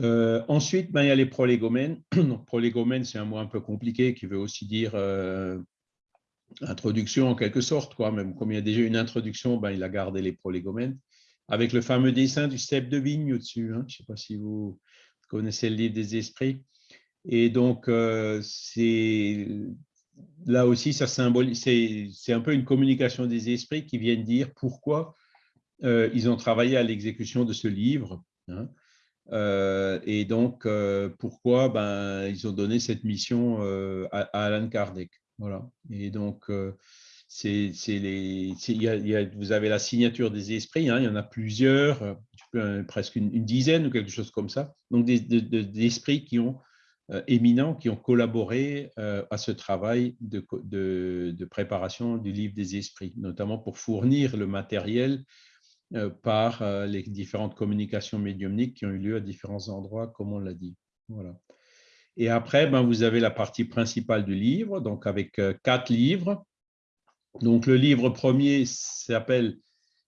Euh, ensuite, ben, il y a les prolégomènes. (clears throat) Donc, prolégomène, c'est un mot un peu compliqué qui veut aussi dire euh, introduction en quelque sorte. Quoi. Même comme il y a déjà une introduction, ben, il a gardé les prolégomènes. Avec le fameux dessin du cep de vigne au-dessus. Hein. Je ne sais pas si vous connaissez le livre des esprits. Et donc, euh, là aussi, c'est un peu une communication des esprits qui viennent dire pourquoi ils ont travaillé à l'exécution de ce livre. Hein. Euh, et donc, euh, pourquoi? Ben, ils ont donné cette mission euh, à, Alan Kardec. Voilà. Et donc, vous avez la signature des esprits, hein, il y en a plusieurs, presque une, dizaine ou quelque chose comme ça. Donc, des, esprits qui ont éminents, qui ont collaboré à ce travail de, préparation du livre des esprits, notamment pour fournir le matériel par euh, les différentes communications médiumniques qui ont eu lieu à différents endroits, comme on l'a dit. Voilà. Et après, ben, vous avez la partie principale du livre, donc avec euh, quatre livres. Donc, le livre premier s'appelle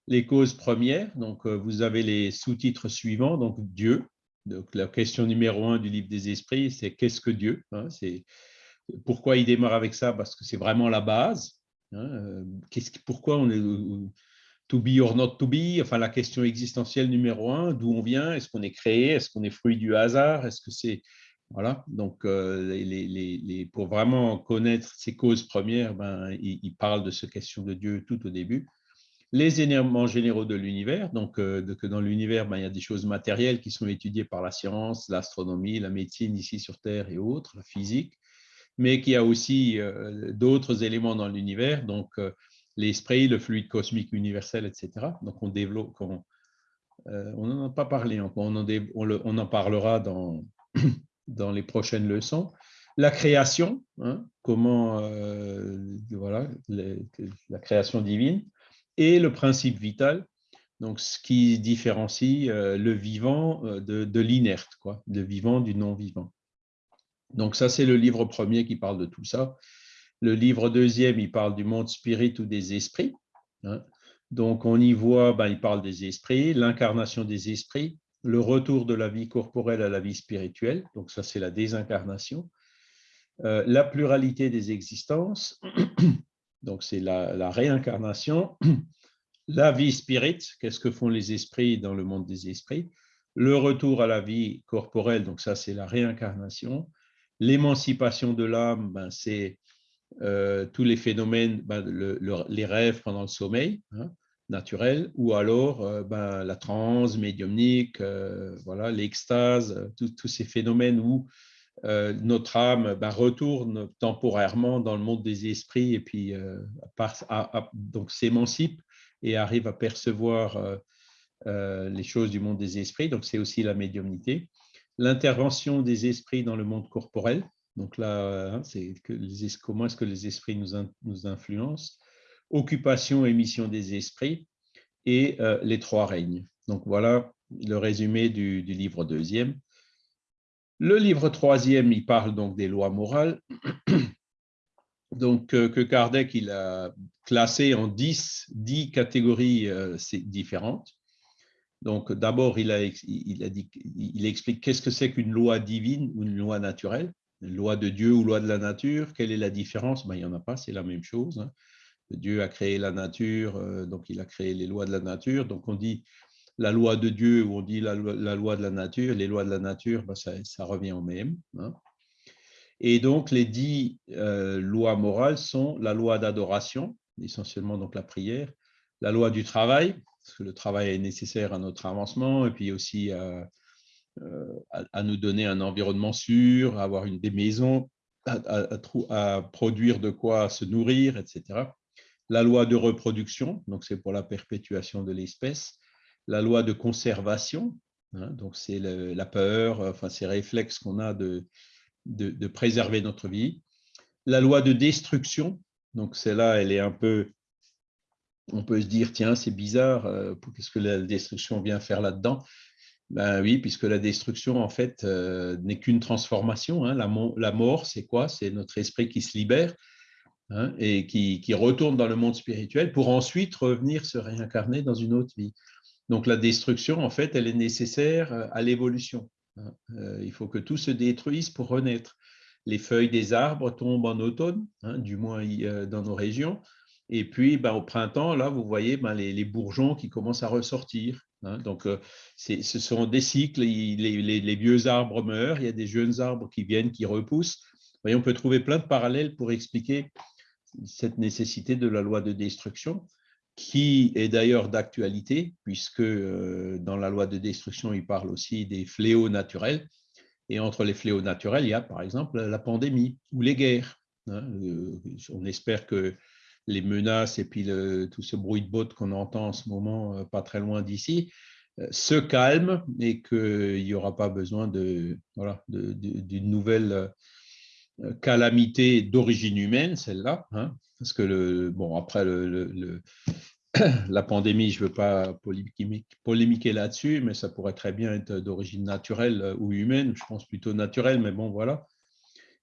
Les causes premières. Donc, vous avez les sous-titres suivants. Donc, Dieu. Donc, la question numéro un du livre des esprits, c'est qu'est-ce que Dieu? Hein? Pourquoi il démarre avec ça? Parce que c'est vraiment la base. Hein? pourquoi on est to be or not to be, enfin la question existentielle numéro un, d'où on vient, est-ce qu'on est créé, est-ce qu'on est fruit du hasard, est-ce que c'est... Voilà, donc euh, pour vraiment connaître ces causes premières, ben, il, parle de cette question de Dieu tout au début. Les éléments généraux de l'univers, donc euh, que dans l'univers, ben, il y a des choses matérielles qui sont étudiées par la science, l'astronomie, la médecine ici sur Terre et autres, la physique, mais qu'il y a aussi euh, d'autres éléments dans l'univers, donc l'esprit, le fluide cosmique universel, etc. Donc, on développe, on n'en a pas parlé, on en, on en parlera dans, (clears throat) dans les prochaines leçons. La création, hein, comment, voilà, la création divine, et le principe vital, donc ce qui différencie le vivant de, de l'inerte, quoi, le vivant du non-vivant. Donc ça, c'est le livre premier qui parle de tout ça. Le livre deuxième, il parle du monde spirit ou des esprits. Hein. Donc on y voit, ben, il parle des esprits, l'incarnation des esprits, le retour de la vie corporelle à la vie spirituelle. Donc ça, c'est la désincarnation. Euh, la pluralité des existences, (coughs) donc c'est la, la, réincarnation. (coughs) La vie spirit, qu'est-ce que font les esprits dans le monde des esprits? Le retour à la vie corporelle, donc ça, c'est la réincarnation. L'émancipation de l'âme, ben, c'est euh, tous les phénomènes, ben, les rêves pendant le sommeil hein, naturel, ou alors euh, ben, la transe médiumnique, euh, voilà, l'extase, tous ces phénomènes où notre âme ben, retourne temporairement dans le monde des esprits et puis s'émancipe et arrive à percevoir les choses du monde des esprits. Donc c'est aussi la médiumnité l'intervention des esprits dans le monde corporel. Donc là, hein, c'est comment est-ce que les esprits nous, influencent? Occupation et mission des esprits et euh, les trois règnes. Donc voilà le résumé du, livre deuxième. Le livre troisième, il parle donc des lois morales. (clears throat) Donc, euh, que Kardec a classé en dix, dix catégories euh, différentes. Donc, d'abord, il, explique qu'est-ce que c'est qu'une loi divine ou une loi naturelle, loi de Dieu ou loi de la nature, quelle est la différence? Ben, Il n'y en a pas, c'est la même chose. Hein. Dieu a créé la nature, euh, donc il a créé les lois de la nature. Donc, on dit la loi de Dieu ou on dit la, loi de la nature, les lois de la nature, ben, ça, revient au même. Hein. Et donc, les dix euh, lois morales sont la loi d'adoration, essentiellement donc la prière, la loi du travail, parce que le travail est nécessaire à notre avancement, et puis aussi à, euh, nous donner un environnement sûr, à avoir une, des maisons, à, produire de quoi se nourrir, etc. La loi de reproduction, donc c'est pour la perpétuation de l'espèce. La loi de conservation, hein, donc c'est la peur, enfin ces réflexes qu'on a de préserver notre vie. La loi de destruction, donc celle-là, elle est un peu on peut se dire, tiens, c'est bizarre, euh, qu'est-ce que la destruction vient faire là-dedans? Ben oui, puisque la destruction, en fait, euh, n'est qu'une transformation. Hein. La, mort, c'est quoi? C'est notre esprit qui se libère hein, et qui, retourne dans le monde spirituel pour ensuite revenir se réincarner dans une autre vie. Donc la destruction, en fait, elle est nécessaire euh, à l'évolution. Hein. il faut que tout se détruise pour renaître. Les feuilles des arbres tombent en automne, du moins dans nos régions. Et puis, ben, au printemps, là, vous voyez ben, les, bourgeons qui commencent à ressortir. Hein. Donc, euh, ce sont des cycles. Les, vieux arbres meurent, il y a des jeunes arbres qui viennent, qui repoussent. on peut trouver plein de parallèles pour expliquer cette nécessité de la loi de destruction, qui est d'ailleurs d'actualité, puisque euh, dans la loi de destruction, il parle aussi des fléaux naturels. Et entre les fléaux naturels, il y a par exemple la pandémie ou les guerres. Hein. Euh, on espère que les menaces et puis tout ce bruit de bottes qu'on entend en ce moment, euh, pas très loin d'ici, euh, se calme et qu'il n'y aura pas besoin de voilà d'une nouvelle euh, calamité d'origine humaine, celle-là, hein, parce que le bon après (coughs) la pandémie, je ne veux pas polémiquer là-dessus, mais ça pourrait très bien être d'origine naturelle ou humaine, je pense plutôt naturelle, mais bon voilà.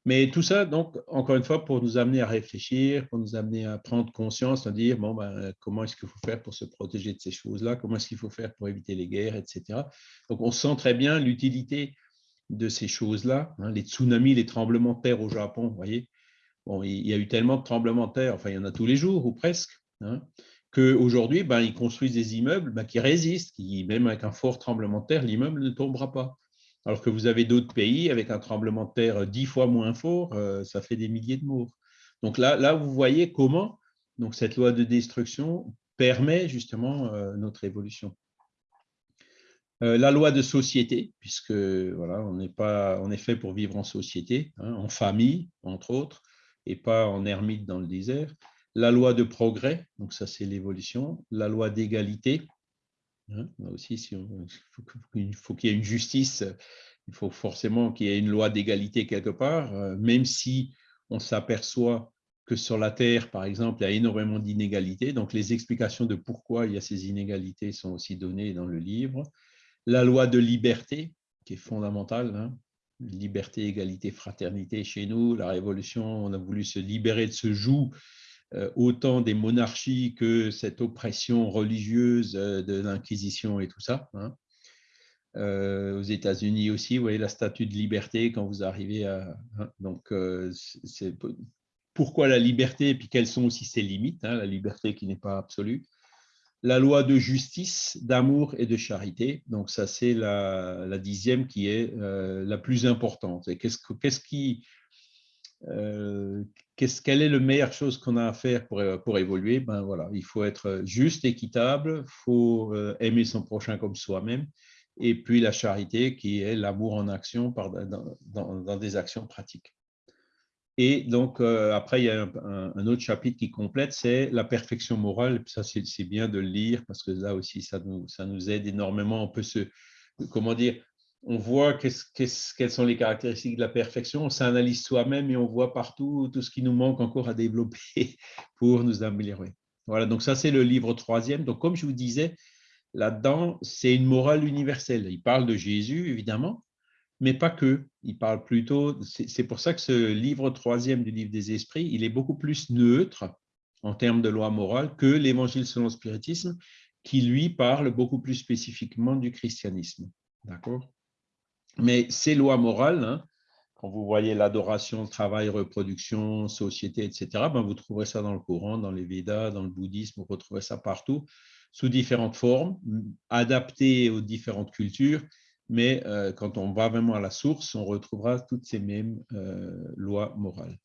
Mais tout ça, donc, encore une fois, pour nous amener à réfléchir, pour nous amener à prendre conscience, à dire, ben, comment est-ce qu'il faut faire pour se protéger de ces choses-là, comment est-ce qu'il faut faire pour éviter les guerres, etc. Donc, on sent très bien l'utilité de ces choses-là. Hein, les tsunamis, les tremblements de terre au Japon, vous voyez, bon, il y a eu tellement de tremblements de terre, enfin, il y en a tous les jours, ou presque, hein, qu'aujourd'hui, ben, ils construisent des immeubles ben, qui résistent, qui, même avec un fort tremblement de terre, l'immeuble ne tombera pas. Alors que vous avez d'autres pays avec un tremblement de terre dix fois moins fort, euh, ça fait des milliers de morts. Donc là, là vous voyez comment donc cette loi de destruction permet justement euh, notre évolution. Euh, la loi de société, puisque voilà, on n'est pas, on est fait pour vivre en société, hein, en famille entre autres, et pas en ermite dans le désert. la loi de progrès, donc ça c'est l'évolution, la loi d'égalité, hein, aussi si il faut qu'il y ait une justice, il faut forcément qu'il y ait une loi d'égalité quelque part, euh, même si on s'aperçoit que sur la Terre, par exemple, il y a énormément d'inégalités. Donc, les explications de pourquoi il y a ces inégalités sont aussi données dans le livre. La loi de liberté, qui est fondamentale, hein. liberté, égalité, fraternité chez nous. La Révolution, on a voulu se libérer de ce joug autant des monarchies que cette oppression religieuse euh, de l'Inquisition et tout ça. Hein. Euh, aux États-Unis aussi, vous voyez la statue de liberté quand vous arrivez à. Hein. donc, pourquoi la liberté et puis quelles sont aussi ses limites, hein, la liberté qui n'est pas absolue. La loi de justice, d'amour et de charité. Donc, ça, c'est la, dixième qui est la plus importante. Et qu'est-ce qui euh, quelle est la meilleure chose qu'on a à faire pour, pour évoluer? Ben voilà, Il faut être juste, équitable, il faut euh, aimer son prochain comme soi-même, et puis la charité qui est l'amour en action dans, des actions pratiques. Et donc, euh, après, il y a un, autre chapitre qui complète, c'est la perfection morale. Ça, c'est bien de le lire parce que là aussi, ça nous, ça nous aide énormément. On peut se, comment dire, on voit quelles sont les caractéristiques de la perfection, on s'analyse soi-même et on voit partout tout ce qui nous manque encore à développer (laughs) pour nous améliorer. Voilà, donc ça c'est le livre troisième. Donc comme je vous disais, là-dedans, c'est une morale universelle. Il parle de Jésus, évidemment, mais pas que. Il parle plutôt, c'est pour ça que ce livre troisième du livre des esprits, il est beaucoup plus neutre en termes de loi morale que l'évangile selon le spiritisme, qui lui parle beaucoup plus spécifiquement du christianisme. D'accord? Mais ces lois morales, hein, quand vous voyez l'adoration, travail, reproduction, société, etc., ben vous trouverez ça dans le Coran, dans les Védas, dans le bouddhisme, vous retrouvez ça partout, sous différentes formes, adaptées aux différentes cultures, mais euh, quand on va vraiment à la source, on retrouvera toutes ces mêmes euh, lois morales.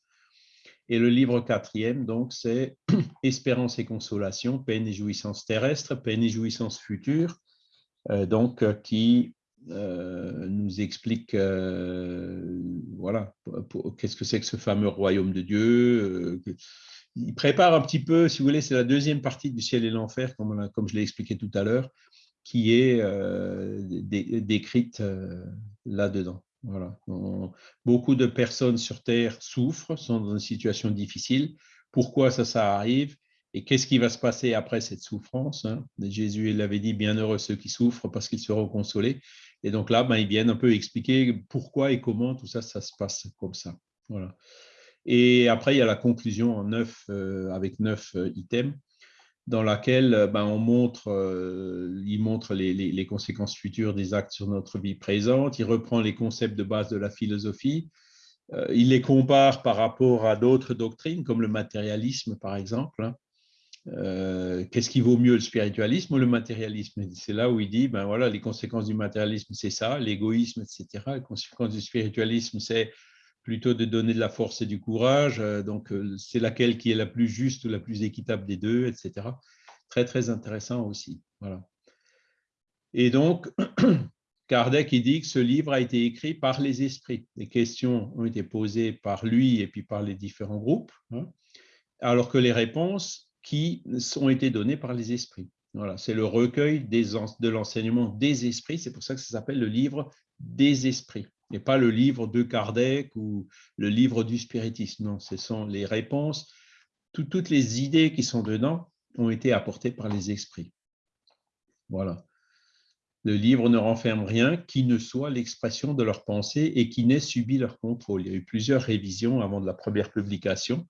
Et le livre quatrième, donc, c'est (clears throat) Espérance et consolation, peine et jouissance terrestre, peine et jouissance future, euh, donc, qui euh, nous explique euh, voilà, qu'est-ce que c'est que ce fameux royaume de Dieu. Euh, il prépare un petit peu, si vous voulez, c'est la deuxième partie du ciel et l'enfer, comme, je l'ai expliqué tout à l'heure, qui est décrite là-dedans. Voilà. beaucoup de personnes sur Terre souffrent, sont dans une situation difficile. Pourquoi ça, ça arrive et qu'est-ce qui va se passer après cette souffrance hein? Jésus l'avait dit, bienheureux ceux qui souffrent parce qu'ils seront consolés. Et donc là, ben, ils viennent un peu expliquer pourquoi et comment tout ça, ça se passe comme ça. Voilà. Et après, il y a la conclusion en neuf, euh, avec neuf euh, items, dans laquelle euh, ben, on montre, il montre les, conséquences futures des actes sur notre vie présente, il reprend les concepts de base de la philosophie, il les compare par rapport à d'autres doctrines, comme le matérialisme, par exemple. Hein. Euh, qu'est-ce qui vaut mieux, le spiritualisme ou le matérialisme? C'est là où il dit, ben voilà, les conséquences du matérialisme, c'est ça, l'égoïsme, etc. Les conséquences du spiritualisme, c'est plutôt de donner de la force et du courage. Euh, donc, euh, c'est laquelle qui est la plus juste ou la plus équitable des deux, etc. Très, très intéressant aussi. Voilà. Et donc, (clears throat) Kardec il dit que ce livre a été écrit par les esprits. Les questions ont été posées par lui et puis par les différents groupes, hein, alors que les réponses qui ont été donnés par les esprits. Voilà, c'est le recueil de l'enseignement des esprits, c'est pour ça que ça s'appelle le livre des esprits, et pas le livre de Kardec ou le livre du spiritisme. Non, ce sont les réponses, toutes les idées qui sont dedans ont été apportées par les esprits. Voilà. Le livre ne renferme rien qui ne soit l'expression de leurs pensées et qui n'ait subi leur contrôle. Il y a eu plusieurs révisions avant de la première publication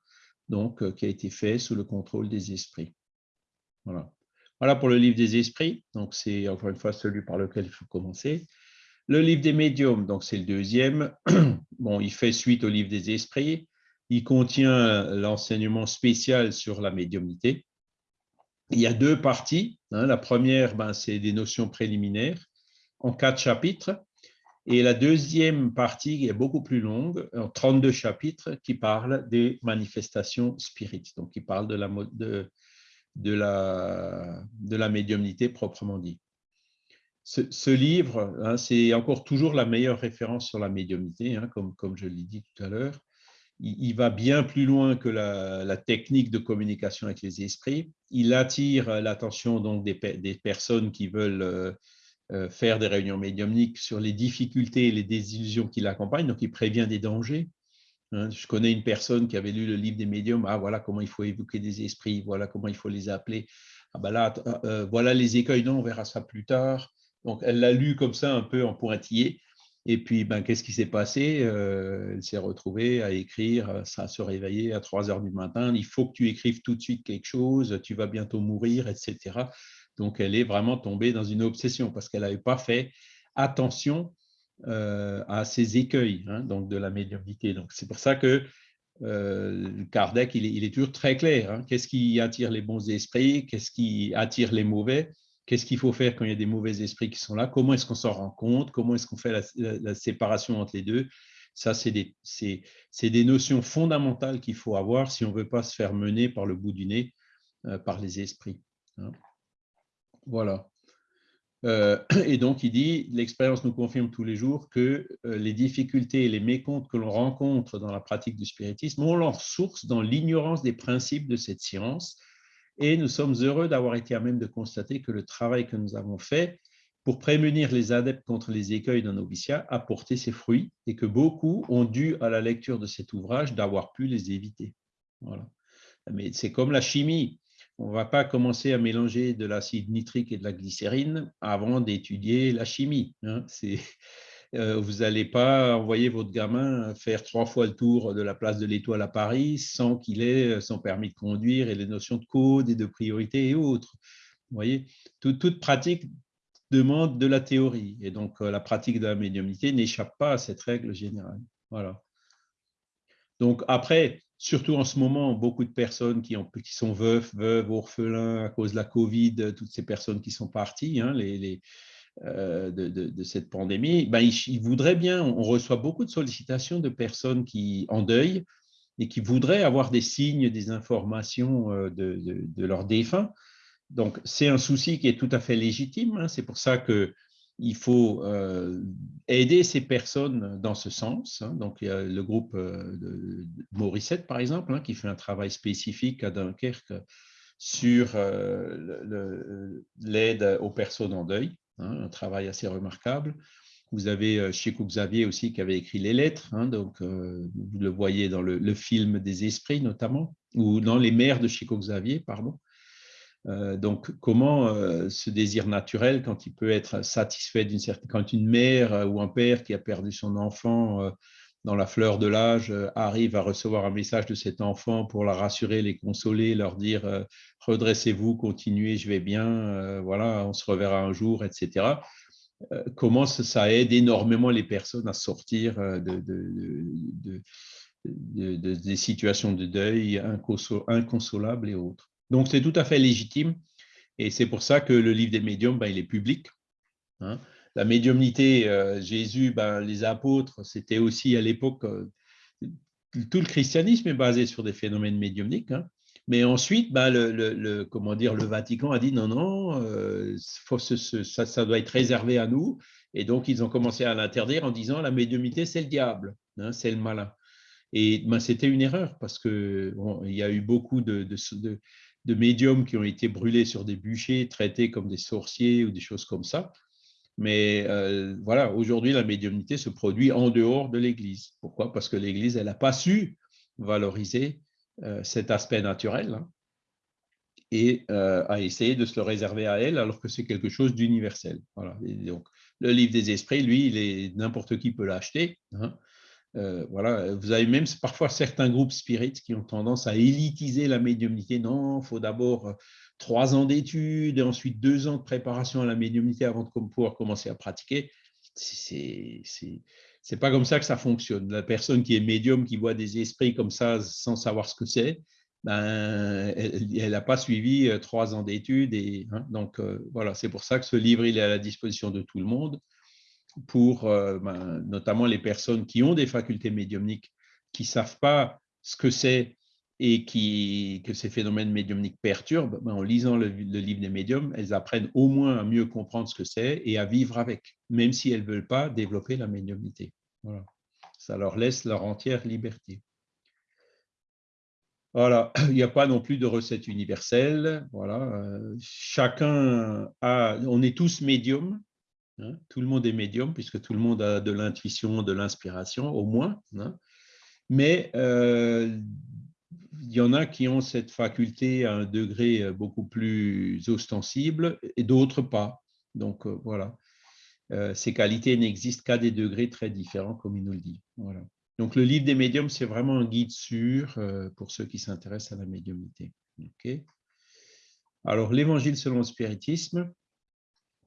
donc, euh, qui a été fait sous le contrôle des esprits. Voilà. Pour le livre des esprits. Donc, c'est encore une fois celui par lequel il faut commencer. Le livre des médiums, donc c'est le deuxième. (clears throat) Bon, il fait suite au livre des esprits. Il contient l'enseignement spécial sur la médiumnité. Il y a deux parties. Hein. La première, ben, c'est des notions préliminaires en quatre chapitres. Et la deuxième partie est beaucoup plus longue, en 32 chapitres, qui parle des manifestations spirites, donc qui parle de la, médiumnité proprement dit. Ce, livre, hein, c'est encore toujours la meilleure référence sur la médiumnité, hein, comme, je l'ai dit tout à l'heure. il, va bien plus loin que la, technique de communication avec les esprits. Il attire l'attention des, personnes qui veulent euh, faire des réunions médiumniques sur les difficultés et les désillusions qui l'accompagnent. Donc, il prévient des dangers. Hein. je connais une personne qui avait lu le livre des médiums. Ah, voilà comment il faut évoquer des esprits. Voilà comment il faut les appeler. Ah, ben là, euh, voilà les écueils. Non, on verra ça plus tard. Donc, elle l'a lu comme ça, un peu en pointillé. Et puis, ben, qu'est-ce qui s'est passé euh, Elle s'est retrouvée à écrire, euh, ça se réveiller à 3 heures du matin, il faut que tu écrives tout de suite quelque chose, tu vas bientôt mourir, etc. Donc, elle est vraiment tombée dans une obsession parce qu'elle n'avait pas fait attention euh, à ces écueils hein, donc de la médiumnité. Donc, c'est pour ça que Kardec, il est, toujours très clair. Hein. Qu'est-ce qui attire les bons esprits? Qu'est-ce qui attire les mauvais? Qu'est-ce qu'il faut faire quand il y a des mauvais esprits qui sont là? Comment est-ce qu'on s'en rend compte? Comment est-ce qu'on fait la, séparation entre les deux? Ça, c'est des, des, notions fondamentales qu'il faut avoir si on ne veut pas se faire mener par le bout du nez euh, par les esprits. Hein. Voilà. Euh, (clears throat) et donc, il dit, l'expérience nous confirme tous les jours que euh, les difficultés et les mécomptes que l'on rencontre dans la pratique du spiritisme ont leur source dans l'ignorance des principes de cette science et nous sommes heureux d'avoir été à même de constater que le travail que nous avons fait pour prémunir les adeptes contre les écueils d'un noviciat a porté ses fruits et que beaucoup ont dû, à la lecture de cet ouvrage, d'avoir pu les éviter. Voilà. Mais c'est comme la chimie. On ne va pas commencer à mélanger de l'acide nitrique et de la glycérine avant d'étudier la chimie. Hein. Euh, vous n'allez pas envoyer votre gamin faire trois fois le tour de la place de l'Étoile à Paris sans qu'il ait son permis de conduire et les notions de code et de priorité et autres. Vous voyez, toute, pratique demande de la théorie. Et donc, euh, la pratique de la médiumnité n'échappe pas à cette règle générale. Voilà. Donc, après, surtout en ce moment, beaucoup de personnes qui, ont, qui sont veufs, veuves, orphelins à cause de la Covid, toutes ces personnes qui sont parties, hein, euh, de, cette pandémie, ben, ils, voudraient bien, on reçoit beaucoup de sollicitations de personnes qui en deuil et qui voudraient avoir des signes, des informations euh, de, leurs défunts. Donc, c'est un souci qui est tout à fait légitime. Hein. C'est pour ça qu'il faut euh, aider ces personnes dans ce sens. Hein. Donc, il y a le groupe de Morissette, par exemple, hein, qui fait un travail spécifique à Dunkerque sur l'aide aux personnes en deuil. Hein, un travail assez remarquable. Vous avez euh, Chico Xavier aussi qui avait écrit les lettres, donc euh, vous le voyez dans le, film des esprits notamment, ou dans les mères de Chico Xavier, pardon. Euh, donc, comment ce désir naturel, quand il peut être satisfait d'une certaine, quand une mère ou un père qui a perdu son enfant dans la fleur de l'âge, euh, arrive à recevoir un message de cet enfant pour la rassurer, les consoler, leur dire euh, redressez-vous, continuez, je vais bien, euh, voilà, on se reverra un jour, etc. Comment ça aide énormément les personnes à sortir de, des situations de deuil inconsolables et autres? Donc, c'est tout à fait légitime et c'est pour ça que le livre des médiums, ben, il est public. Hein la médiumnité, euh, Jésus, ben, les apôtres, c'était aussi à l'époque, euh, tout le christianisme est basé sur des phénomènes médiumniques. Hein. Mais ensuite, ben, le, comment dire, le Vatican a dit non, non, euh, ça, doit être réservé à nous. Et donc, ils ont commencé à l'interdire en disant la médiumnité, c'est le diable, hein, c'est le malin. Et ben, c'était une erreur parce qu'il y a eu beaucoup de médiums qui ont été brûlés sur des bûchers, traités comme des sorciers ou des choses comme ça. Mais euh, voilà, aujourd'hui, la médiumnité se produit en dehors de l'Église. Pourquoi? Parce que l'Église, elle n'a pas su valoriser euh, cet aspect naturel hein, et euh, a essayé de se le réserver à elle, alors que c'est quelque chose d'universel. Voilà. donc, le livre des esprits, lui, n'importe qui peut l'acheter. Hein. Voilà, vous avez même parfois certains groupes spirites qui ont tendance à élitiser la médiumnité. Non, il faut d'abord trois ans d'études et ensuite deux ans de préparation à la médiumnité avant de pouvoir commencer à pratiquer, c'est c'est pas comme ça que ça fonctionne. La personne qui est médium, qui voit des esprits comme ça sans savoir ce que c'est, ben, elle n'a pas suivi euh, trois ans d'études. Et, hein, donc, euh, voilà, c'est pour ça que ce livre, il est à la disposition de tout le monde, pour euh, ben, notamment les personnes qui ont des facultés médiumniques, qui ne savent pas ce que c'est et qui, que ces phénomènes médiumniques perturbent, ben, en lisant le, livre des médiums, elles apprennent au moins à mieux comprendre ce que c'est et à vivre avec, même si elles ne veulent pas développer la médiumnité. Voilà. Ça leur laisse leur entière liberté. Voilà, il n'y a pas non plus de recette universelle. Voilà, euh, chacun a, on est tous médiums. Hein, tout le monde est médium puisque tout le monde a de l'intuition, de l'inspiration, au moins. Hein. mais euh, il y en a qui ont cette faculté à un degré beaucoup plus ostensible et d'autres pas. Donc euh, voilà, ces qualités n'existent qu'à des degrés très différents, comme il nous le dit. Voilà. Donc, le livre des médiums, c'est vraiment un guide sûr euh, pour ceux qui s'intéressent à la médiumnité. Alors, l'évangile selon le spiritisme,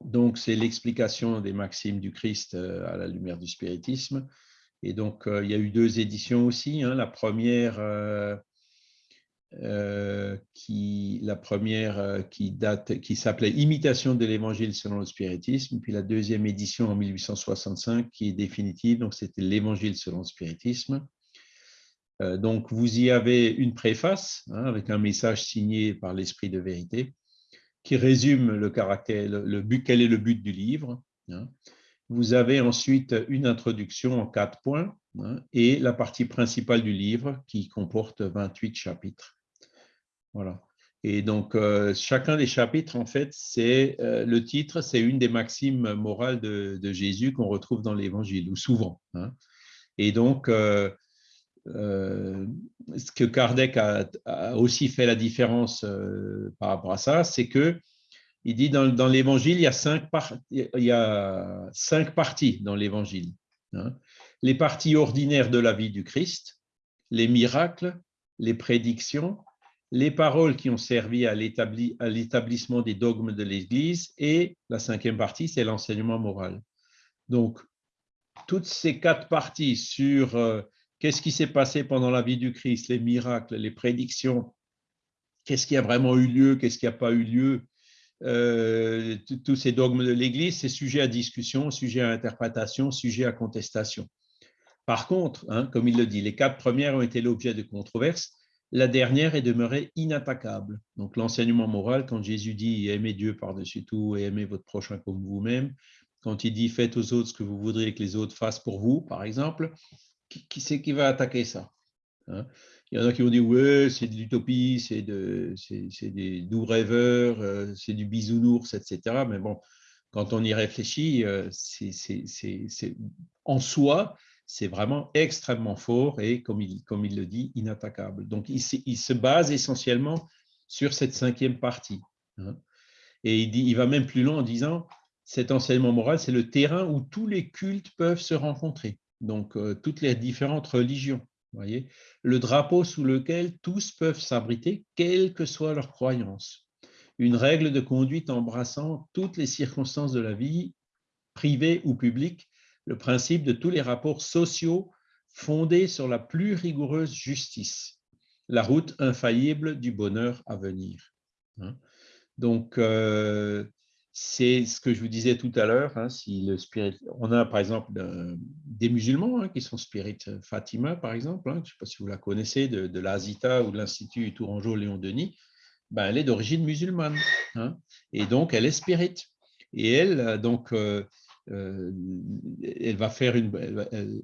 donc c'est l'explication des maximes du Christ euh, à la lumière du spiritisme. Et donc, euh, il y a eu deux éditions aussi. Hein. La première euh, qui, s'appelait Imitation de l'Évangile selon le spiritisme, puis la deuxième édition en 1865 qui est définitive, donc c'était l'Évangile selon le spiritisme. Donc vous y avez une préface hein, avec un message signé par l'Esprit de vérité qui résume le caractère, le, but, quel est le but du livre. Hein. Vous avez ensuite une introduction en quatre points hein, et la partie principale du livre qui comporte 28 chapitres. Voilà. Et donc, euh, chacun des chapitres, en fait, c'est euh, le titre, c'est une des maximes morales de, Jésus qu'on retrouve dans l'Évangile, ou souvent. Hein. Et donc, euh, ce que Kardec a, aussi fait la différence par rapport à ça, c'est que il dit dans, l'Évangile, il, y a cinq il y a cinq parties dans l'Évangile. Hein. Les parties ordinaires de la vie du Christ, les miracles, les prédictions, les paroles qui ont servi à l'établissement des dogmes de l'Église et la cinquième partie, c'est l'enseignement moral. Donc, toutes ces quatre parties sur euh, qu'est-ce qui s'est passé pendant la vie du Christ, les miracles, les prédictions, qu'est-ce qui a vraiment eu lieu, qu'est-ce qui n'a pas eu lieu, euh, tous ces dogmes de l'Église, c'est sujet à discussion, sujet à interprétation, sujet à contestation. Par contre, hein, comme il le dit, les quatre premières ont été l'objet de controverses la dernière est demeurée inattaquable. Donc l'enseignement moral, quand Jésus dit aimez Dieu par-dessus tout et aimez votre prochain comme vous-même, quand il dit faites aux autres ce que vous voudriez que les autres fassent pour vous, par exemple, qui, c'est qui va attaquer ça hein? Il y en a qui vont dire ouais, c'est de l'utopie, c'est de, des doux rêveurs, euh, c'est du bisounours, etc. Mais bon, quand on y réfléchit, euh, c'est en soi, c'est vraiment extrêmement fort et, comme il, comme il le dit, inattaquable. Donc, il, il se base essentiellement sur cette cinquième partie. Hein. Et il, dit, il va même plus loin en disant, cet enseignement moral, c'est le terrain où tous les cultes peuvent se rencontrer, donc euh, toutes les différentes religions. Voyez le drapeau sous lequel tous peuvent s'abriter, quelle que soit leur croyance. Une règle de conduite embrassant toutes les circonstances de la vie, privée ou publique, le principe de tous les rapports sociaux fondés sur la plus rigoureuse justice, la route infaillible du bonheur à venir. Hein. Donc, euh, c'est ce que je vous disais tout à l'heure. Hein, si le spirit, on a par exemple des musulmans hein, qui sont Spirit Fatima, par exemple. je ne sais pas si vous la connaissez, de, de l'Azita ou de l'Institut Tourangeau Léon Denis. Ben, elle est d'origine musulmane. et donc, elle est spirit. Et elle, donc, euh, euh, elle, va faire une,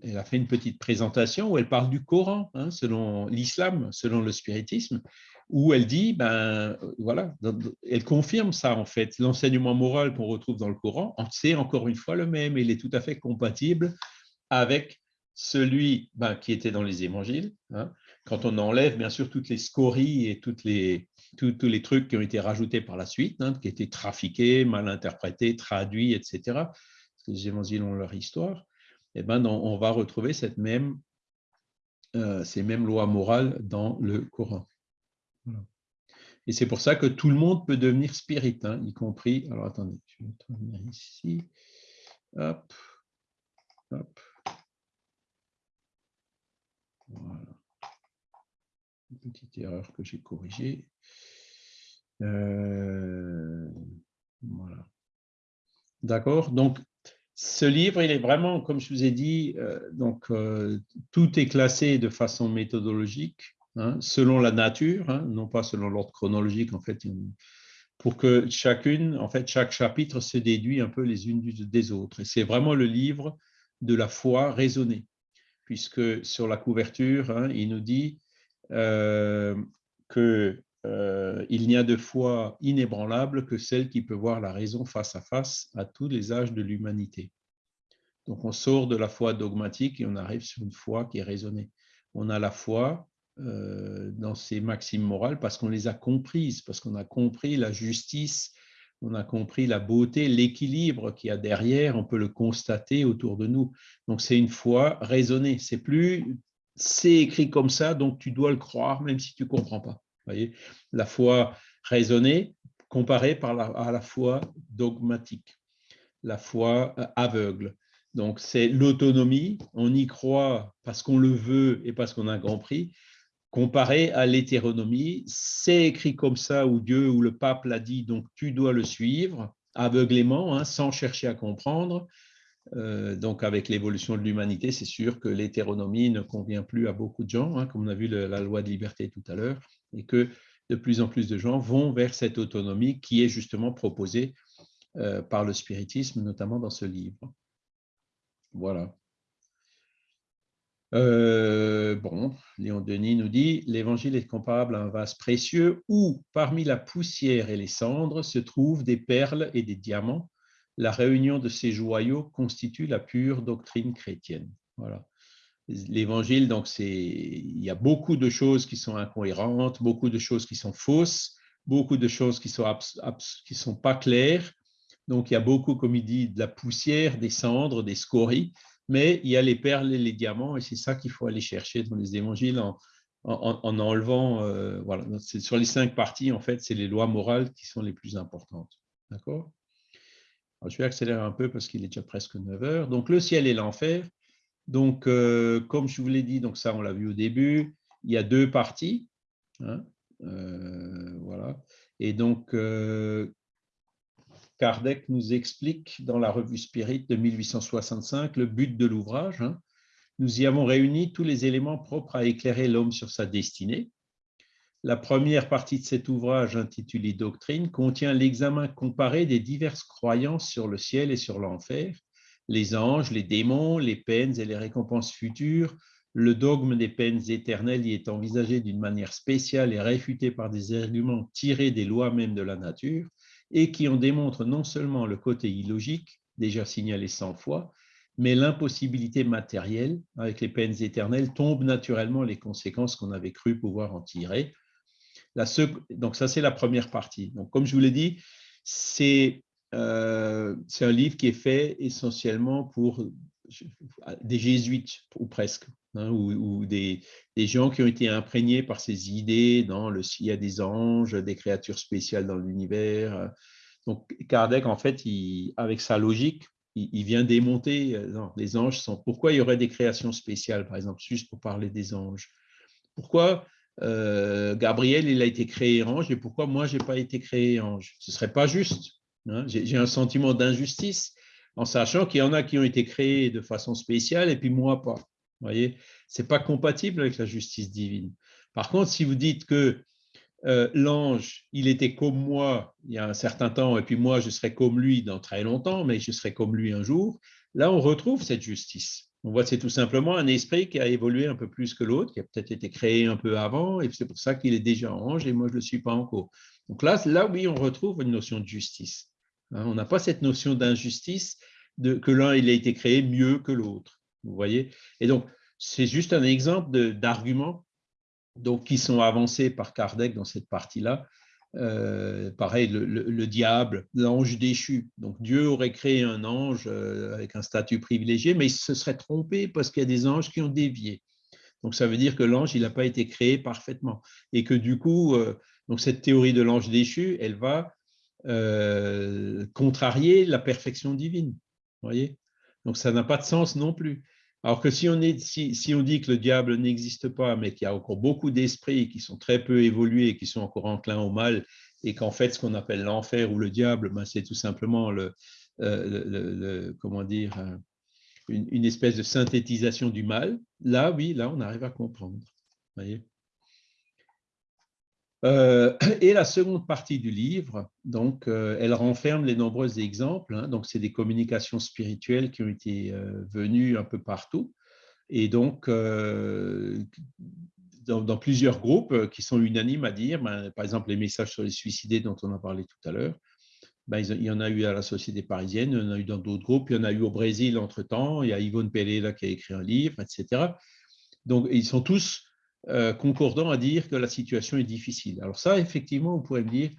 elle, a fait une petite présentation où elle parle du Coran, hein, selon l'islam, selon le spiritisme, où elle dit, ben voilà, elle confirme ça en fait. L'enseignement moral qu'on retrouve dans le Coran, c'est encore une fois le même, il est tout à fait compatible avec celui ben, qui était dans les évangiles. Hein. quand on enlève bien sûr toutes les scories et les, tous, les trucs qui ont été rajoutés par la suite, hein, qui étaient trafiqués, mal interprétés, traduits, etc les évangiles ont leur histoire, eh ben, on va retrouver euh, ces mêmes lois morales dans le Coran. Et c'est pour ça que tout le monde peut devenir spirit, hein, y compris. Alors attendez, je vais venir ici. Hop, hop. Voilà. Une petite erreur que j'ai corrigée. Euh, voilà. D'accord Donc, ce livre, il est vraiment, comme je vous ai dit, euh, donc, euh, tout est classé de façon méthodologique, hein, selon la nature, hein, non pas selon l'ordre chronologique, en fait, pour que chacune, en fait, chaque chapitre se déduit un peu les unes des autres. Et c'est vraiment le livre de la foi raisonnée, puisque sur la couverture, hein, il nous dit que il n'y a de foi inébranlable que celle qui peut voir la raison face à face à tous les âges de l'humanité. Donc on sort de la foi dogmatique et on arrive sur une foi qui est raisonnée. On a la foi dans ces maximes morales parce qu'on les a comprises, parce qu'on a compris la justice, on a compris la beauté, l'équilibre qu'il y a derrière, on peut le constater autour de nous. Donc c'est une foi raisonnée. C'est plus c'est écrit comme ça, donc tu dois le croire même si tu ne comprends pas. Voyez la foi raisonnée comparée par la, à la foi dogmatique, la foi euh, aveugle. Donc c'est l'autonomie, on y croit parce qu'on le veut et parce qu'on a compris, comparé à l'hétéronomie, c'est écrit comme ça, où Dieu ou le pape l'a dit, donc tu dois le suivre aveuglément, hein, sans chercher à comprendre. Euh, donc avec l'évolution de l'humanité, c'est sûr que l'hétéronomie ne convient plus à beaucoup de gens, hein, comme on a vu la loi de liberté tout à l'heure, et que de plus en plus de gens vont vers cette autonomie qui est justement proposée euh, par le spiritisme, notamment dans ce livre. Voilà. Euh, bon, Léon Denis nous dit l'évangile est comparable à un vase précieux où, parmi la poussière et les cendres, se trouvent des perles et des diamants. La réunion de ces joyaux constitue la pure doctrine chrétienne. Voilà. L'évangile, donc, c'est il y a beaucoup de choses qui sont incohérentes, beaucoup de choses qui sont fausses, beaucoup de choses qui sont qui sont pas claires. Donc, il y a beaucoup, comme il dit, de la poussière, des cendres, des scories mais il y a les perles et les diamants, et c'est ça qu'il faut aller chercher dans les évangiles en, enlevant, euh, voilà, sur les cinq parties, en fait, c'est les lois morales qui sont les plus importantes. D'accord? Je vais accélérer un peu parce qu'il est déjà presque 9 heures. Donc, le ciel et l'enfer. Donc, euh, comme je vous l'ai dit, donc ça, on l'a vu au début, il y a deux parties. Hein, euh, voilà. Et donc, Kardec nous explique dans la revue Spirit de 1865 le but de l'ouvrage. Hein. Nous y avons réuni tous les éléments propres à éclairer l'homme sur sa destinée. La première partie de cet ouvrage, intitulé Doctrine, contient l'examen comparé des diverses croyances sur le ciel et sur l'enfer, les anges, les démons, les peines et les récompenses futures. Le dogme des peines éternelles y est envisagé d'une manière spéciale et réfuté par des arguments tirés des lois mêmes de la nature et qui en démontrent non seulement le côté illogique, déjà signalé 100 fois, mais l'impossibilité matérielle, avec les peines éternelles, tombe naturellement les conséquences qu'on avait cru pouvoir en tirer. donc ça, c'est la première partie. Donc, comme je vous l'ai dit, c'est euh, un livre qui est fait essentiellement pour des jésuites, ou presque, hein, ou, des, gens qui ont été imprégnés par ces idées dans le s'il y a des anges, des créatures spéciales dans l'univers. Donc Kardec, en fait, avec sa logique, il, vient démonter euh, les anges sont. Pourquoi il y aurait des créations spéciales, par exemple, juste pour parler des anges? Pourquoi euh, Gabriel, il a été créé ange et pourquoi moi, je n'ai pas été créé ange? Ce ne serait pas juste. Hein. J'ai un sentiment d'injustice en sachant qu'il y en a qui ont été créés de façon spéciale et puis moi pas. Vous voyez, c'est pas compatible avec la justice divine. Par contre, si vous dites que euh, l'ange, il était comme moi il y a un certain temps, et puis moi, je serai comme lui dans très longtemps, mais je serai comme lui un jour, là, on retrouve cette justice. On voit c'est tout simplement un esprit qui a évolué un peu plus que l'autre, qui a peut-être été créé un peu avant, et c'est pour ça qu'il est déjà ange, et moi, je ne le suis pas encore. Donc là, là, oui, on retrouve une notion de justice. Hein, on n'a pas cette notion d'injustice que l'un il a été créé mieux que l'autre. Vous voyez Et donc, c'est juste un exemple d'arguments qui sont avancés par Kardec dans cette partie-là. Euh, pareil, le, diable, l'ange déchu. Donc Dieu aurait créé un ange euh, avec un statut privilégié, mais il se serait trompé parce qu'il y a des anges qui ont dévié. Donc ça veut dire que l'ange, il n'a pas été créé parfaitement. Et que du coup, euh, donc cette théorie de l'ange déchu, elle va contrarier la perfection divine voyez? Donc, ça n'a pas de sens non plus. Alors que si on, dit que le diable n'existe pas, mais qu'il y a encore beaucoup d'esprits qui sont très peu évolués, qui sont encore enclins au mal, et qu'en fait, ce qu'on appelle l'enfer ou le diable, ben, c'est tout simplement le, euh, comment dire, euh, une, une, espèce de synthétisation du mal, là, oui, là, on arrive à comprendre. Voyez? Euh, (clears throat) et la seconde partie du livre, donc, euh, elle renferme les nombreux exemples. Hein. donc, c'est des communications spirituelles qui ont été euh, venues un peu partout. Et donc, dans, plusieurs groupes qui sont unanimes à dire, ben, par exemple, les messages sur les suicidés dont on a parlé tout à l'heure, ben, il y en a eu à la Société parisienne, il y en a eu dans d'autres groupes, il y en a eu au Brésil entre-temps, il y a Yvonne Pereira qui a écrit un livre, etc. Donc, ils sont tous concordants à dire que la situation est difficile. Alors ça, effectivement, on pourrait me dire,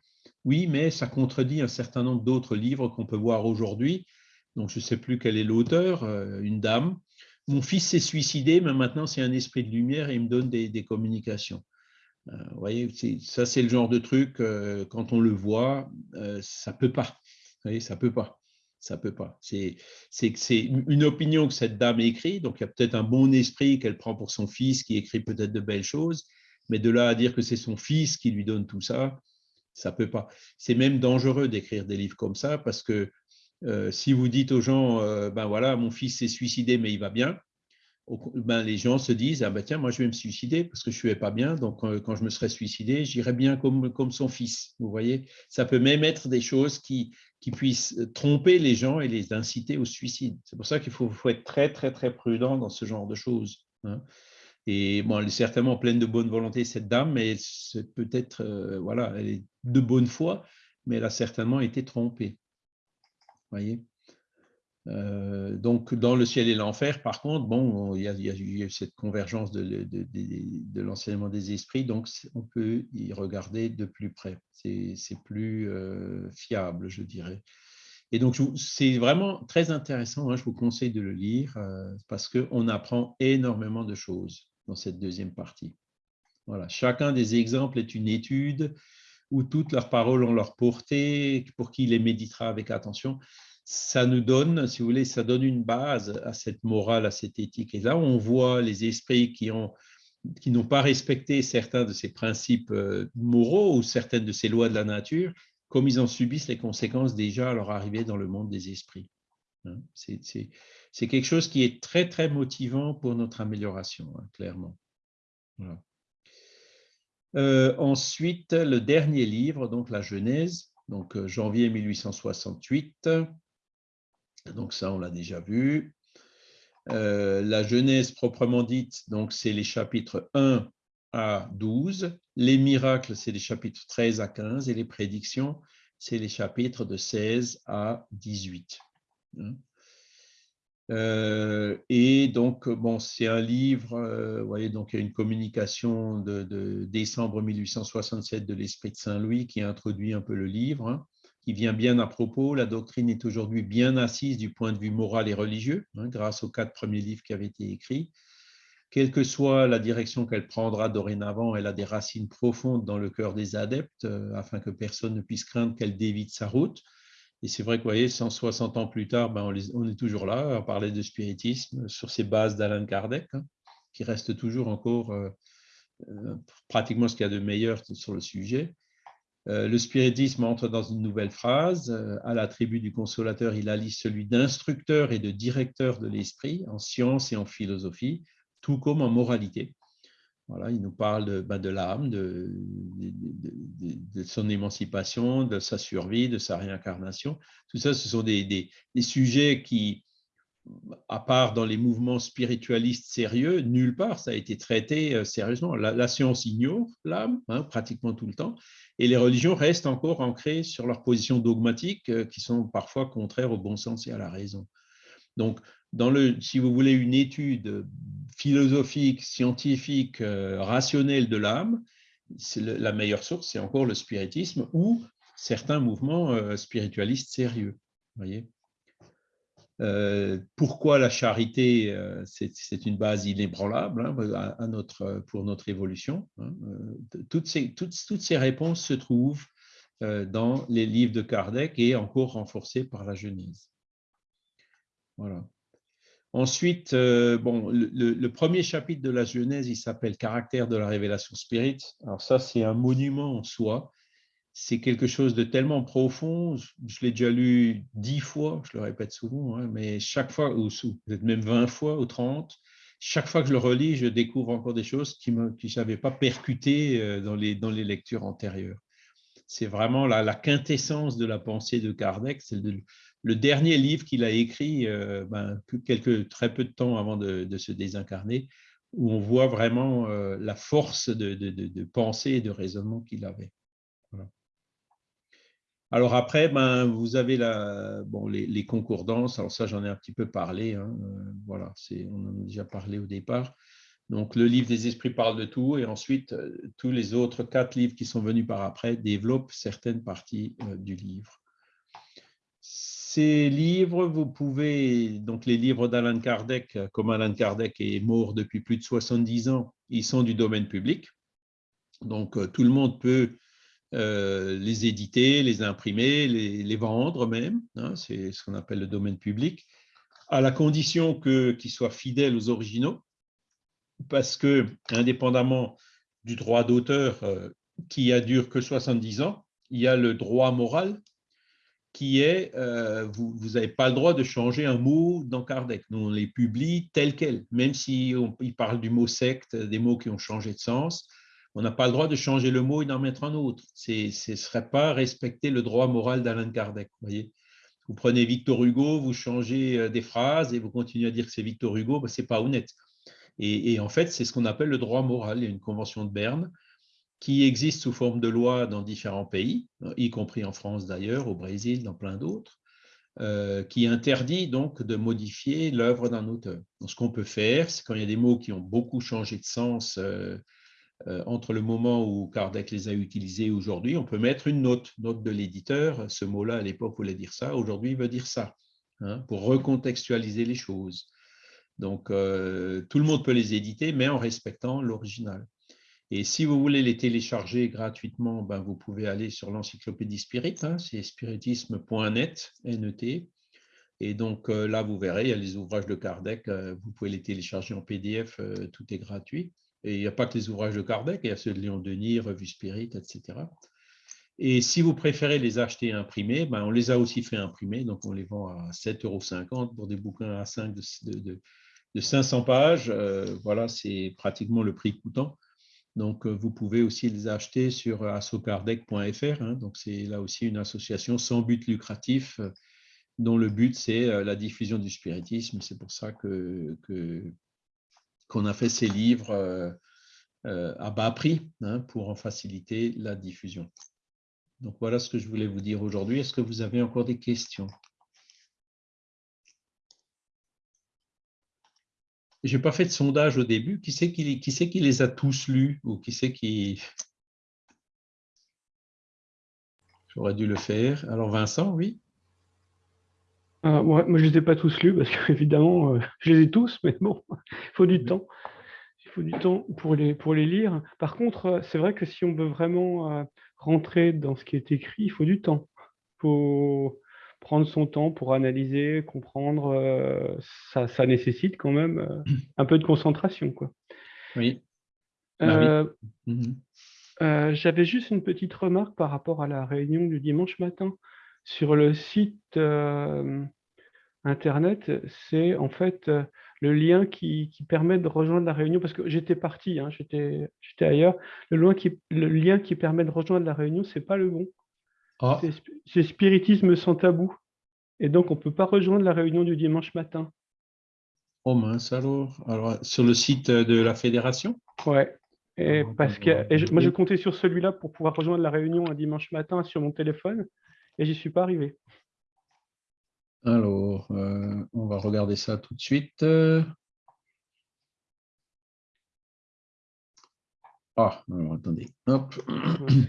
oui, mais ça contredit un certain nombre d'autres livres qu'on peut voir aujourd'hui. Donc, je ne sais plus quel est l'auteur, euh, une dame. Mon fils s'est suicidé, mais maintenant c'est un esprit de lumière et il me donne des, communications. Euh, vous voyez, ça c'est le genre de truc, euh, quand on le voit, ça ne peut pas. Vous voyez, ça peut pas. Ça peut pas. C'est une opinion que cette dame écrit, donc il y a peut-être un bon esprit qu'elle prend pour son fils qui écrit peut-être de belles choses, mais de là à dire que c'est son fils qui lui donne tout ça, ça peut pas. C'est même dangereux d'écrire des livres comme ça parce que euh, si vous dites aux gens, euh, ben voilà, mon fils s'est suicidé, mais il va bien, ben les gens se disent, ah ben tiens, moi je vais me suicider parce que je suis pas bien, donc euh, quand je me serais suicidé, j'irais bien comme, comme son fils. Vous voyez, ça peut même être des choses qui, qui puissent tromper les gens et les inciter au suicide. C'est pour ça qu'il faut, être très, très, très prudent dans ce genre de choses. Hein. Et bon, elle est certainement pleine de bonne volonté, cette dame, mais c'est peut-être, euh, voilà, elle est de bonne foi, mais elle a certainement été trompée. voyez euh, donc, dans le ciel et l'enfer, par contre, bon, il y, a, eu cette convergence de, l'enseignement des esprits, donc on peut y regarder de plus près. C'est plus euh, fiable, je dirais. Et donc, c'est vraiment très intéressant, hein, je vous conseille de le lire, parce qu'on apprend énormément de choses dans cette deuxième partie. Voilà. Chacun des exemples est une étude où toutes leurs paroles ont leur portée, pour qui les méditera avec attention. Ça nous donne, si vous voulez, ça donne une base à cette morale, à cette éthique. Et là, on voit les esprits qui ont qui n'ont pas respecté certains de ces principes euh, moraux ou certaines de ces lois de la nature, comme ils en subissent les conséquences déjà à leur arrivée dans le monde des esprits. Hein. C'est quelque chose qui est très, très motivant pour notre amélioration, hein, clairement. Euh, ensuite, le dernier livre, donc la Genèse, donc euh, janvier 1868. Donc ça, on l'a déjà vu. Euh, la Genèse proprement dite, donc c'est les chapitres 1 à 12. Les miracles, c'est les chapitres 13 à 15. Et les prédictions, c'est les chapitres de 16 à 18. Hein. Euh, et donc, bon, c'est un livre, euh, vous voyez, donc il y a une communication de, décembre 1867 de l'Esprit de Saint-Louis qui introduit un peu le livre, hein, qui vient bien à propos. La doctrine est aujourd'hui bien assise du point de vue moral et religieux, hein, grâce aux quatre premiers livres qui avaient été écrits. Quelle que soit la direction qu'elle prendra dorénavant, elle a des racines profondes dans le cœur des adeptes, euh, afin que personne ne puisse craindre qu'elle dévite sa route. Et c'est vrai que, vous voyez, 160 ans plus tard, ben, on, est toujours là à parler de spiritisme sur ces bases d'Alain Kardec, hein, qui reste toujours encore euh, euh, pratiquement ce qu'il y a de meilleur sur le sujet. Euh, le spiritisme entre dans une nouvelle phrase. à l'attribut du consolateur, il allie celui d'instructeur et de directeur de l'esprit en science et en philosophie, tout comme en moralité il nous parle de, ben, l'âme, de, son émancipation, de sa survie, de sa réincarnation. Tout ça, ce sont des, sujets qui, à part dans les mouvements spiritualistes sérieux, nulle part ça a été traité euh, sérieusement. La, science ignore l'âme hein, pratiquement tout le temps, et les religions restent encore ancrées sur leurs positions dogmatiques euh, qui sont parfois contraires au bon sens et à la raison. Donc, si vous voulez une étude philosophique, scientifique, euh, rationnelle de l'âme, la meilleure source, c'est encore le spiritisme ou certains mouvements spiritualistes sérieux. Voyez? Pourquoi la charité, c'est une base inébranlable hein, à notre, pour notre évolution hein, toutes, ces, toutes, toutes, ces réponses se trouvent dans les livres de Kardec et encore renforcées par la Genèse. Voilà. Ensuite, euh, bon, le, premier chapitre de la Genèse, il s'appelle Caractère de la révélation spirit. Alors ça, c'est un monument en soi. C'est quelque chose de tellement profond. Je, l'ai déjà lu dix fois, je le répète souvent, hein, mais chaque fois, ou peut-être même vingt fois ou trente, chaque fois que je le relis, je découvre encore des choses qui ne j'avais pas percutées euh, dans les, dans les lectures antérieures. C'est vraiment la, la, quintessence de la pensée de Kardec, c'est de, le dernier livre qu'il a écrit, euh, ben, quelques, très peu de temps avant de, se désincarner, où on voit vraiment la force de, pensée et de raisonnement qu'il avait. Alors après, ben, vous avez les, concordances. Alors ça, j'en ai un petit peu parlé. Hein, voilà, on en a déjà parlé au départ. Donc, le livre des esprits parle de tout, et ensuite, tous les autres quatre livres qui sont venus par après développent certaines parties du livre. Ces livres, vous pouvez, donc les livres d'Alan Kardec, comme Alan Kardec est mort depuis plus de 70 ans, ils sont du domaine public. Donc, euh, tout le monde peut euh, les éditer, les imprimer, les, vendre même. Hein, c'est ce qu'on appelle le domaine public, à la condition qu'ils soient fidèles aux originaux, parce que, indépendamment du droit d'auteur euh, qui a dure que 70 ans, il y a le droit moral qui est, euh, vous n'avez pas le droit de changer un mot dans Kardec. Nous, on les publie tel quel, même si on, parle du mot secte, des mots qui ont changé de sens, on n'a pas le droit de changer le mot et d'en mettre un autre. Ce ne serait pas respecter le droit moral d'Alain Kardec. Vous prenez Victor Hugo, vous changez euh, des phrases et vous continuez à dire que c'est Victor Hugo, ben, ce n'est pas honnête. Et, en fait, c'est ce qu'on appelle le droit moral. Il y a une convention de Berne qui existe sous forme de loi dans différents pays, y compris en France d'ailleurs, au Brésil, dans plein d'autres, euh, qui interdit donc de modifier l'œuvre d'un auteur. ce qu'on peut faire, c'est quand il y a des mots qui ont beaucoup changé de sens euh, entre le moment où Kardec les a utilisés aujourd'hui, on peut mettre une note, note de l'éditeur. Ce mot-là, à l'époque, voulait dire ça, aujourd'hui, il veut dire ça, hein, pour recontextualiser les choses. Donc, tout le monde peut les éditer, mais en respectant l'original. Et si vous voulez les télécharger gratuitement, ben vous pouvez aller sur l'encyclopédie Spirit, hein, c'est spiritisme.net, NET. Et donc euh, là, vous verrez, il y a les ouvrages de Kardec, euh, vous pouvez les télécharger en PDF, euh, tout est gratuit. Et il n'y a pas que les ouvrages de Kardec, il y a ceux de Léon Denis, Revue Spirit, etc. Et si vous préférez les acheter imprimés, ben on les a aussi fait imprimer, donc on les vend à 7,50 euros pour des bouquins à 5 de, de 500 pages. voilà, c'est pratiquement le prix coûtant. Donc, euh, vous pouvez aussi les acheter sur assocardec.fr. Hein. donc, c'est là aussi une association sans but lucratif euh, dont le but, c'est euh, la diffusion du spiritisme. C'est pour ça que qu'on a fait ces livres à bas prix hein, pour en faciliter la diffusion. Donc, voilà ce que je voulais vous dire aujourd'hui. Est-ce que vous avez encore des questions? Je n'ai pas fait de sondage au début. Qui c'est qui, les a tous lus? Ou qui qui... (laughs) J'aurais dû le faire. Alors Vincent, oui? Ah, Moi, je ne les ai pas tous lus parce qu'évidemment, (laughs) euh, je les ai tous, mais bon, il faut du temps. Il faut du temps pour les, pour les lire. Par contre, euh, c'est vrai que si on veut vraiment euh, rentrer dans ce qui est écrit, il faut du temps. Il faut, prendre son temps pour analyser, comprendre, euh, ça, nécessite quand même euh, un peu de concentration. Quoi. Oui. Bah euh, mhm. J'avais juste une petite remarque par rapport à la réunion du dimanche matin. Sur le site internet, c'est en fait le lien qui, permet de rejoindre la réunion, parce que j'étais parti, hein, j'étais ailleurs. Le, qui, le lien qui permet de rejoindre la réunion, c'est pas le bon. Ah. C'est spiritisme sans tabou. Et donc, on ne peut pas rejoindre la réunion du dimanche matin. Oh mince alors. alors sur le site de la fédération? Ouais. Et ah, parce que moi, je comptais sur celui-là pour pouvoir rejoindre la réunion un dimanche matin sur mon téléphone et j'y suis pas arrivé. Alors, euh, on va regarder ça tout de suite. Ah, alors attendez. Hop.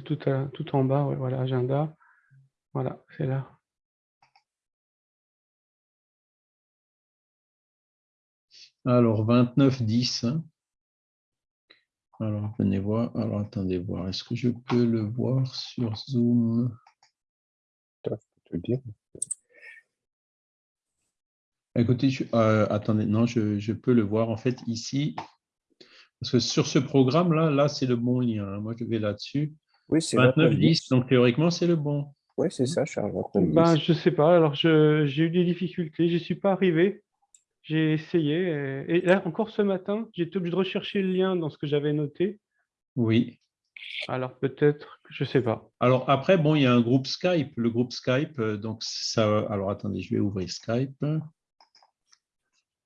Tout, tout en bas, voilà, agenda. Voilà, c'est là. Alors, 29, 10. Hein. Alors, venez voir. Alors, attendez voir. Est-ce que je peux le voir sur Zoom? Dire. Écoutez, euh, attendez, non, je, peux le voir en fait ici. Parce que sur ce programme-là, là, c'est le bon lien. Hein. Moi, je vais là-dessus. Oui, c'est 29, 10. Donc, théoriquement, c'est le bon. Oui, c'est ça, Charles. Ben, je ne sais pas. Alors, j'ai eu des difficultés. Je n'y suis pas arrivé. J'ai essayé. Et, là, encore ce matin, j'ai été obligé de rechercher le lien dans ce que j'avais noté. Oui. Alors, peut-être, je ne sais pas. Alors, après, bon, il y a un groupe Skype. Le groupe Skype, euh, donc ça... Alors, attendez, je vais ouvrir Skype.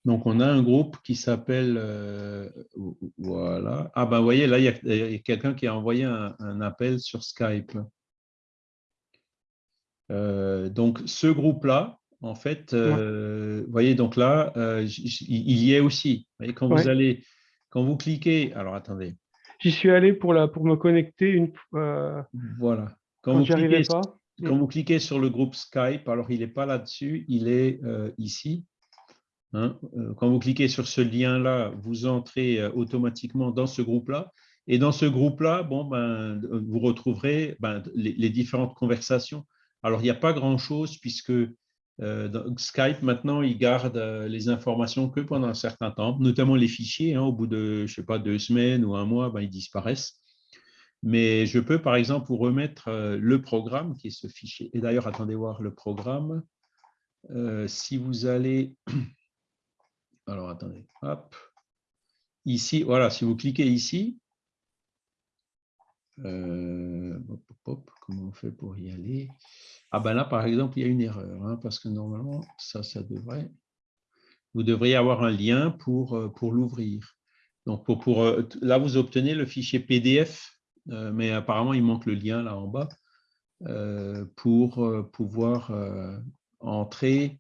Donc, on a un groupe qui s'appelle, euh, voilà. Ah ben, vous voyez, là, il y a, quelqu'un qui a envoyé un, appel sur Skype. Euh, donc, ce groupe-là, en fait, euh, vous voyez, donc là, il y est aussi. Vous voyez, quand vous allez, quand vous cliquez, alors attendez. J'y suis allé pour, la, pour me connecter une Voilà. Quand, vous cliquez, pas. quand vous cliquez sur le groupe Skype, alors il n'est pas là-dessus, il est ici. Hein, euh, quand vous cliquez sur ce lien-là, vous entrez euh, automatiquement dans ce groupe-là. Et dans ce groupe-là, bon, ben, vous retrouverez ben, les, différentes conversations. Alors, il n'y a pas grand-chose puisque euh, Skype, maintenant, il garde les informations que pendant un certain temps, notamment les fichiers. Hein, au bout de, je sais pas, deux semaines ou un mois, ben, ils disparaissent. Mais je peux, par exemple, vous remettre le programme qui est ce fichier. Et d'ailleurs, attendez voir le programme. si vous allez (clears throat) alors, attendez. Hop. Ici, voilà, si vous cliquez ici, euh, comment on fait pour y aller? Ah ben là, par exemple, il y a une erreur, hein, parce que normalement, ça, ça devrait... Vous devriez avoir un lien pour, euh, pour l'ouvrir. Donc, pour, pour, euh, là, vous obtenez le fichier PDF, mais apparemment, il manque le lien là en bas pour pouvoir entrer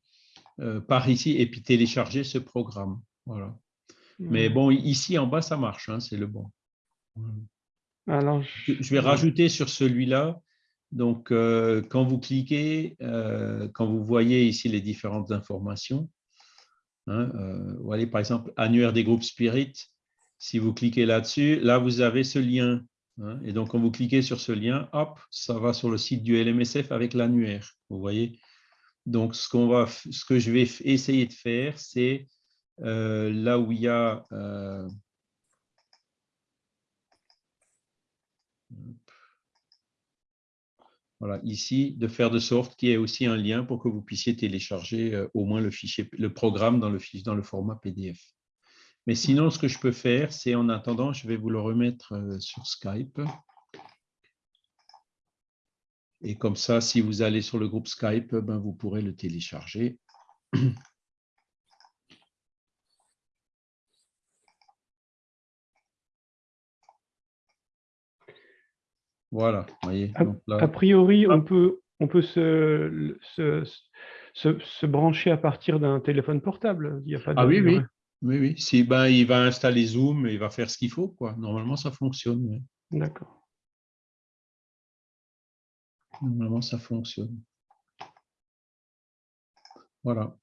par ici et puis télécharger ce programme. Voilà. Mais bon, ici en bas, ça marche, hein, c'est le bon. Alors, je... vais rajouter sur celui-là. Donc, euh, quand vous cliquez, euh, quand vous voyez ici les différentes informations, hein, vous voyez par exemple annuaire des groupes Spirit, si vous cliquez là-dessus, là vous avez ce lien. Hein, et donc, quand vous cliquez sur ce lien, hop, ça va sur le site du LMSF avec l'annuaire. Vous voyez donc, ce, qu'on va, ce que je vais essayer de faire, c'est euh, là où il y a voilà, ici, de faire de sorte qu'il y ait aussi un lien pour que vous puissiez télécharger euh, au moins le fichier, le programme dans le, format PDF. Mais sinon, ce que je peux faire, c'est en attendant, je vais vous le remettre sur Skype. Et comme ça, si vous allez sur le groupe Skype, ben, vous pourrez le télécharger. (clears throat) Voilà, voyez. a, priori, on peut, on peut se, se, brancher à partir d'un téléphone portable. Il y a pas ah oui, oui, oui, oui. Si, ben, il va installer Zoom et il va faire ce qu'il faut. Quoi. Normalement, ça fonctionne. D'accord. Normalement, ça fonctionne. Voilà.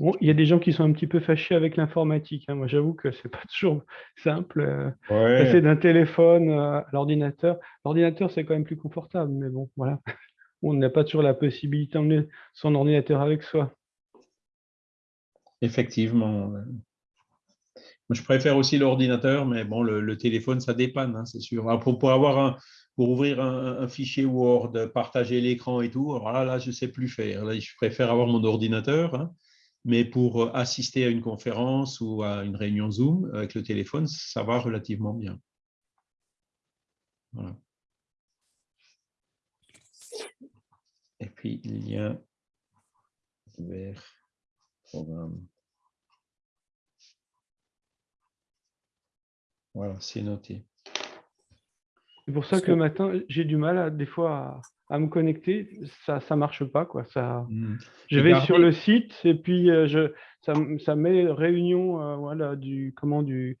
Bon, il y a des gens qui sont un petit peu fâchés avec l'informatique. Hein. Moi, j'avoue que c'est pas toujours simple. Euh, passer d'un téléphone à l'ordinateur. L'ordinateur, c'est quand même plus confortable, mais bon, voilà. (laughs) On n'a pas toujours la possibilité d'emmener son ordinateur avec soi. Effectivement je préfère aussi l'ordinateur, mais bon, le, téléphone, ça dépanne, hein, c'est sûr. pour, avoir un, pour ouvrir un, fichier Word, partager l'écran et tout, alors là, là je ne sais plus faire. Là, je préfère avoir mon ordinateur, hein, mais pour euh, assister à une conférence ou à une réunion Zoom avec le téléphone, ça va relativement bien. Voilà. Et puis, a vers programme. Voilà, c'est noté. C'est pour ça que le matin, j'ai du mal à, des fois à, me connecter. Ça ne marche pas. Quoi. Ça, hmm. Je vais sur le site et puis euh, je, ça, ça, met réunion euh, voilà, du, comment, du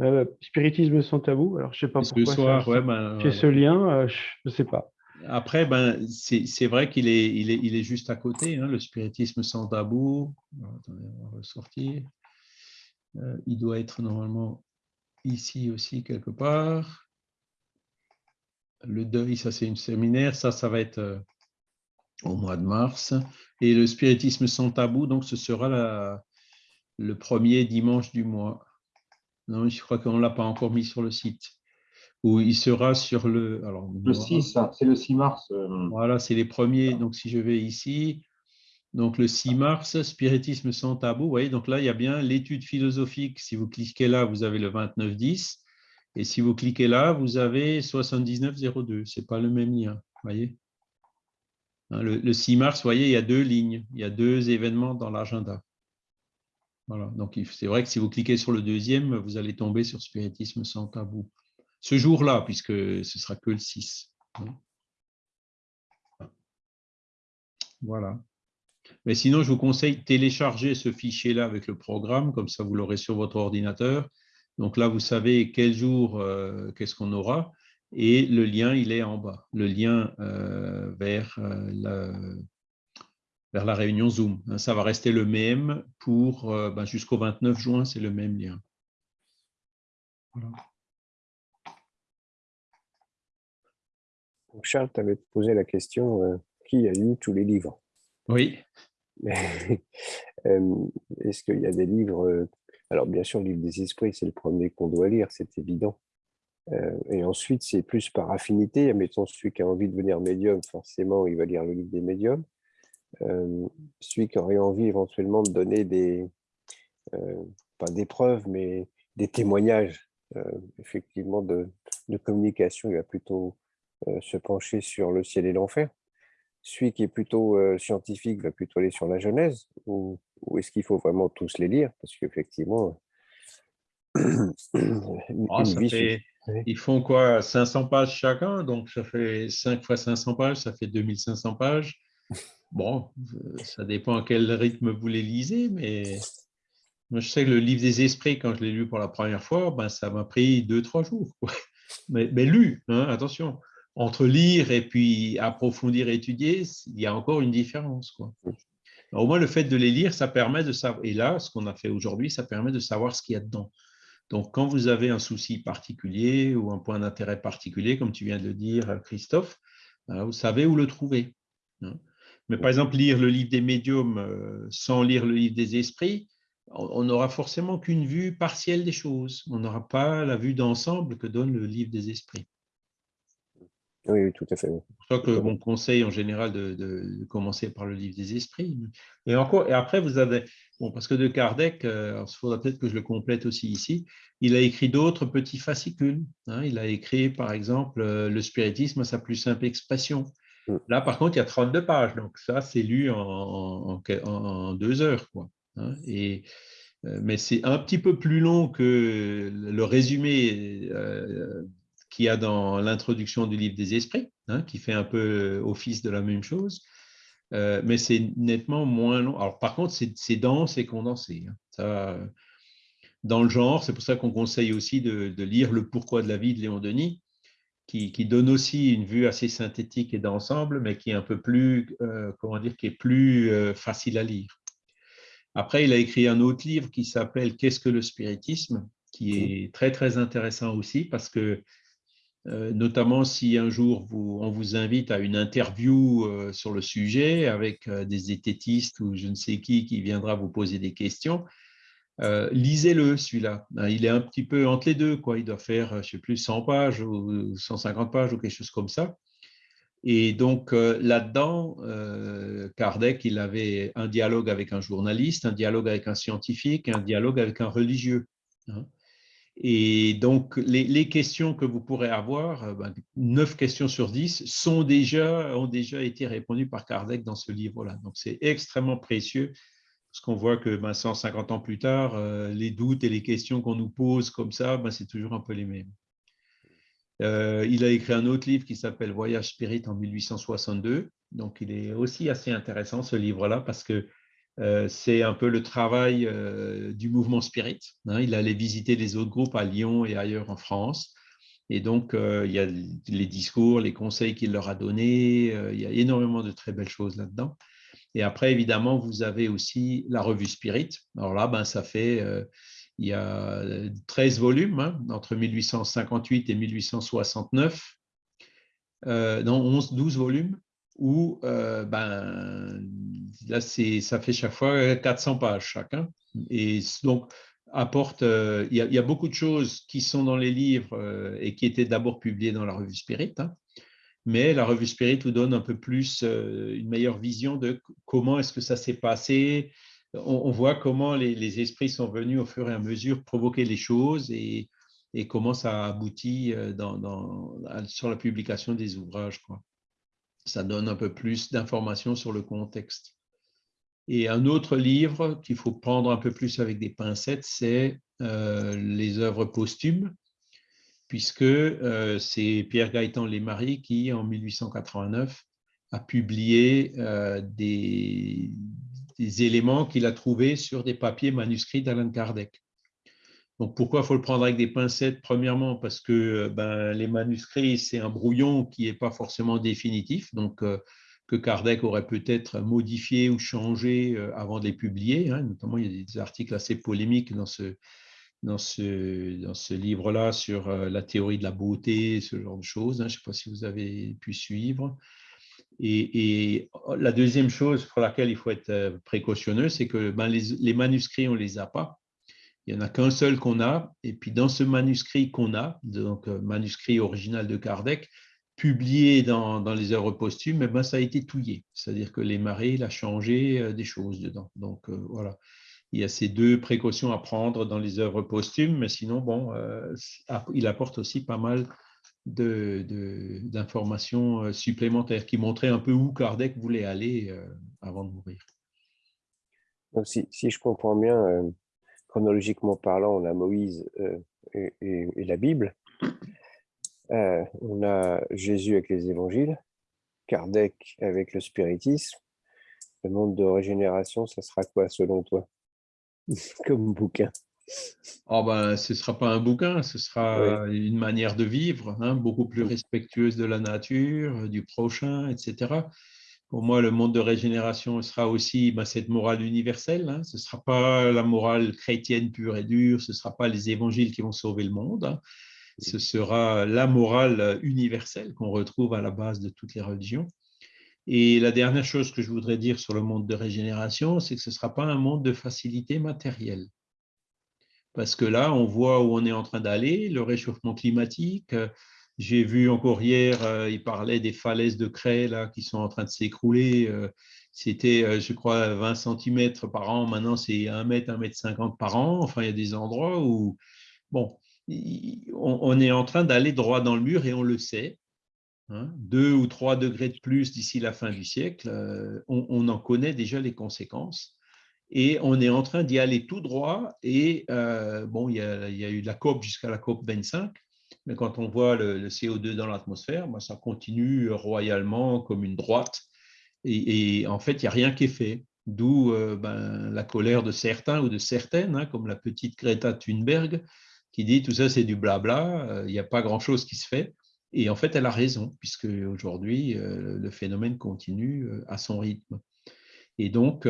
euh, spiritisme sans tabou. Alors, je ne sais pas pourquoi. Ouais, ben, j'ai ce lien, je ne sais pas. Après, ben, c'est vrai qu'il est, il est, il est juste à côté, hein, le spiritisme sans tabou. attendez, on va ressortir. il doit être normalement ici aussi quelque part. Le deuil, ça c'est une séminaire, ça, ça va être euh, au mois de mars. Et le spiritisme sans tabou, donc ce sera la, le premier dimanche du mois. Non, je crois qu'on ne l'a pas encore mis sur le site. Ou il sera sur le... Alors, le 6, c'est le 6 mars. Euh. Voilà, c'est les premiers. Donc, si je vais ici, donc, le 6 mars, spiritisme sans tabou. Vous voyez, donc là, il y a bien l'étude philosophique. Si vous cliquez là, vous avez le 2910. Et si vous cliquez là, vous avez 7902. Ce n'est pas le même lien. Hein, le, 6 mars, voyez, il y a deux lignes, il y a deux événements dans l'agenda. Voilà, donc c'est vrai que si vous cliquez sur le deuxième, vous allez tomber sur Spiritisme sans tabou. Ce jour-là, puisque ce sera que le 6. Voilà. Mais sinon, je vous conseille de télécharger ce fichier-là avec le programme, comme ça vous l'aurez sur votre ordinateur. Donc là, vous savez quel jour, euh, qu'est-ce qu'on aura, et le lien, il est en bas, le lien euh, vers, euh, la, vers la réunion Zoom. Hein, ça va rester le même pour ben, jusqu'au 29 juin, c'est le même lien. Charles, tu avais posé la question qui a lu tous les livres? Oui. (laughs) Est-ce qu'il y a des livres Alors, bien sûr, le livre des esprits, c'est le premier qu'on doit lire, c'est évident. et ensuite, c'est plus par affinité. Admettons, celui qui a envie de devenir médium, forcément, il va lire le livre des médiums. celui qui aurait envie éventuellement de donner des, pas des preuves, mais des témoignages, effectivement, de, de, communication, il va plutôt se pencher sur le ciel et l'enfer celui qui est plutôt scientifique va plutôt aller sur la Genèse ou, est-ce qu'il faut vraiment tous les lire? Parce qu'effectivement, (clears throat) ah, ils font quoi? 500 pages chacun, donc ça fait 5 fois 500 pages, ça fait 2500 pages. Bon, ça dépend à quel rythme vous les lisez, mais moi je sais que le livre des esprits, quand je l'ai lu pour la première fois, ben, ça m'a pris 2-3 jours. Mais, mais, lu, hein, attention entre lire et puis approfondir, étudier, il y a encore une différence. Quoi. au moins, le fait de les lire, ça permet de savoir, et là, ce qu'on a fait aujourd'hui, ça permet de savoir ce qu'il y a dedans. Donc, quand vous avez un souci particulier ou un point d'intérêt particulier, comme tu viens de le dire, Christophe, ben, vous savez où le trouver. Hein. Mais par exemple, lire le livre des médiums euh, sans lire le livre des esprits, on n'aura forcément qu'une vue partielle des choses. On n'aura pas la vue d'ensemble que donne le livre des esprits. Oui, tout à fait. C'est pour ça que mon conseil en général de, commencer par le livre des esprits. Et encore, et après vous avez, bon, parce que de Kardec, euh, il faudra peut-être que je le complète aussi ici, il a écrit d'autres petits fascicules. Hein. il a écrit par exemple euh, le spiritisme à sa plus simple expression. Mm. Là, par contre, il y a 32 pages, donc ça, c'est lu en, en, deux heures. Quoi, hein. et, euh, mais c'est un petit peu plus long que le résumé qu'il y a dans l'introduction du livre des esprits, hein, qui fait un peu office de la même chose, euh, mais c'est nettement moins long. Alors, par contre, c'est dense et condensé. Hein. Ça, dans le genre, c'est pour ça qu'on conseille aussi de, lire Le Pourquoi de la vie de Léon Denis, qui, donne aussi une vue assez synthétique et d'ensemble, mais qui est un peu plus, euh, comment dire, qui est plus euh, facile à lire. Après, il a écrit un autre livre qui s'appelle Qu'est-ce que le spiritisme qui mmh. est très, très intéressant aussi parce que euh, notamment si un jour on vous invite à une interview euh, sur le sujet avec euh, des zététistes ou je ne sais qui qui viendra vous poser des questions. lisez-le, celui-là. Hein, il est un petit peu entre les deux. Quoi. Il doit faire, je ne sais plus, 100 pages ou 150 pages ou quelque chose comme ça. Et donc là-dedans, Kardec, il avait un dialogue avec un journaliste, un dialogue avec un scientifique, un dialogue avec un religieux. Hein. Et donc, les, questions que vous pourrez avoir, euh, ben, 9 questions sur 10, sont déjà, ont déjà été répondues par Kardec dans ce livre-là. Donc, c'est extrêmement précieux, parce qu'on voit que ben, 150 ans plus tard, euh, les doutes et les questions qu'on nous pose comme ça, ben, c'est toujours un peu les mêmes. Euh, il a écrit un autre livre qui s'appelle Voyage Spirit en 1862. Donc, il est aussi assez intéressant, ce livre-là, parce que c'est un peu le travail euh, du mouvement Spirit. Hein. il allait visiter les autres groupes à Lyon et ailleurs en France. Et donc, euh, il y a les discours, les conseils qu'il leur a donnés. il y a énormément de très belles choses là-dedans. Et après, évidemment, vous avez aussi la revue Spirit. Alors là, ben, ça fait, il y a 13 volumes, hein, entre 1858 et 1869. non, 11, 12 volumes où ben, là, ça fait chaque fois 400 pages chacun. Et donc, apporte, il y, a, beaucoup de choses qui sont dans les livres et qui étaient d'abord publiées dans la revue Spirit, hein. mais la revue Spirit vous donne un peu plus, une meilleure vision de comment est-ce que ça s'est passé. On, voit comment les, esprits sont venus au fur et à mesure provoquer les choses et, comment ça aboutit dans, sur la publication des ouvrages. Quoi. Ça donne un peu plus d'informations sur le contexte. Et un autre livre qu'il faut prendre un peu plus avec des pincettes, c'est euh, les œuvres posthumes, puisque euh, c'est Pierre Gaëtan Lesmarie qui, en 1889, a publié euh, des, des, éléments qu'il a trouvés sur des papiers manuscrits d'Alan Kardec. Donc, pourquoi faut le prendre avec des pincettes Premièrement, parce que ben, les manuscrits, c'est un brouillon qui n'est pas forcément définitif. Donc, que Kardec aurait peut-être modifié ou changé euh, avant de les publier. Hein. Notamment, il y a des articles assez polémiques dans ce, dans ce, dans ce livre-là sur euh, la théorie de la beauté, ce genre de choses. Hein. Je ne sais pas si vous avez pu suivre. Et, oh, la deuxième chose pour laquelle il faut être euh, précautionneux, c'est que ben, les, les, manuscrits, on ne les a pas. Il n'y en a qu'un seul qu'on a. Et puis, dans ce manuscrit qu'on a, donc manuscrit original de Kardec, publié dans, les œuvres posthumes, eh ben, ça a été touillé. C'est-à-dire que les marées, il a changé euh, des choses dedans. Donc, euh, voilà. Il y a ces deux précautions à prendre dans les œuvres posthumes, mais sinon, bon, euh, il apporte aussi pas mal d'informations supplémentaires qui montraient un peu où Kardec voulait aller avant de mourir. Donc, si, je comprends bien, chronologiquement parlant, on a Moïse et, et, la Bible. Euh, on a Jésus avec les évangiles, Kardec avec le spiritisme. Le monde de régénération, ça sera quoi selon toi? (laughs) Comme bouquin oh ben, Ce ne sera pas un bouquin, ce sera une manière de vivre, hein, beaucoup plus respectueuse de la nature, du prochain, etc. Pour moi, le monde de régénération sera aussi ben, cette morale universelle. Hein. Ce ne sera pas la morale chrétienne pure et dure, ce ne sera pas les évangiles qui vont sauver le monde. Hein ce sera la morale universelle qu'on retrouve à la base de toutes les religions. Et la dernière chose que je voudrais dire sur le monde de régénération, c'est que ce ne sera pas un monde de facilité matérielle. Parce que là, on voit où on est en train d'aller, le réchauffement climatique. J'ai vu encore hier, euh, il parlait des falaises de craie là, qui sont en train de s'écrouler. Euh, c'était, euh, je crois, 20 cm par an. Maintenant, c'est 1 mètre, 1 mètre 50 par an. Enfin, il y a des endroits où, bon, on, est en train d'aller droit dans le mur et on le sait. Hein. deux ou trois degrés de plus d'ici la fin du siècle, euh, on, en connaît déjà les conséquences. Et on est en train d'y aller tout droit. Et bon, il y, a, eu la COP jusqu'à la COP 25. Mais quand on voit le, CO2 dans l'atmosphère, ben, ça continue royalement comme une droite. Et, en fait, il n'y a rien qui est fait. D'où euh, ben, la colère de certains ou de certaines, hein, comme la petite Greta Thunberg, qui dit tout ça c'est du blabla, euh, il n'y a pas grand-chose qui se fait. Et en fait, elle a raison, puisque aujourd'hui, euh, le phénomène continue euh, à son rythme. Et donc,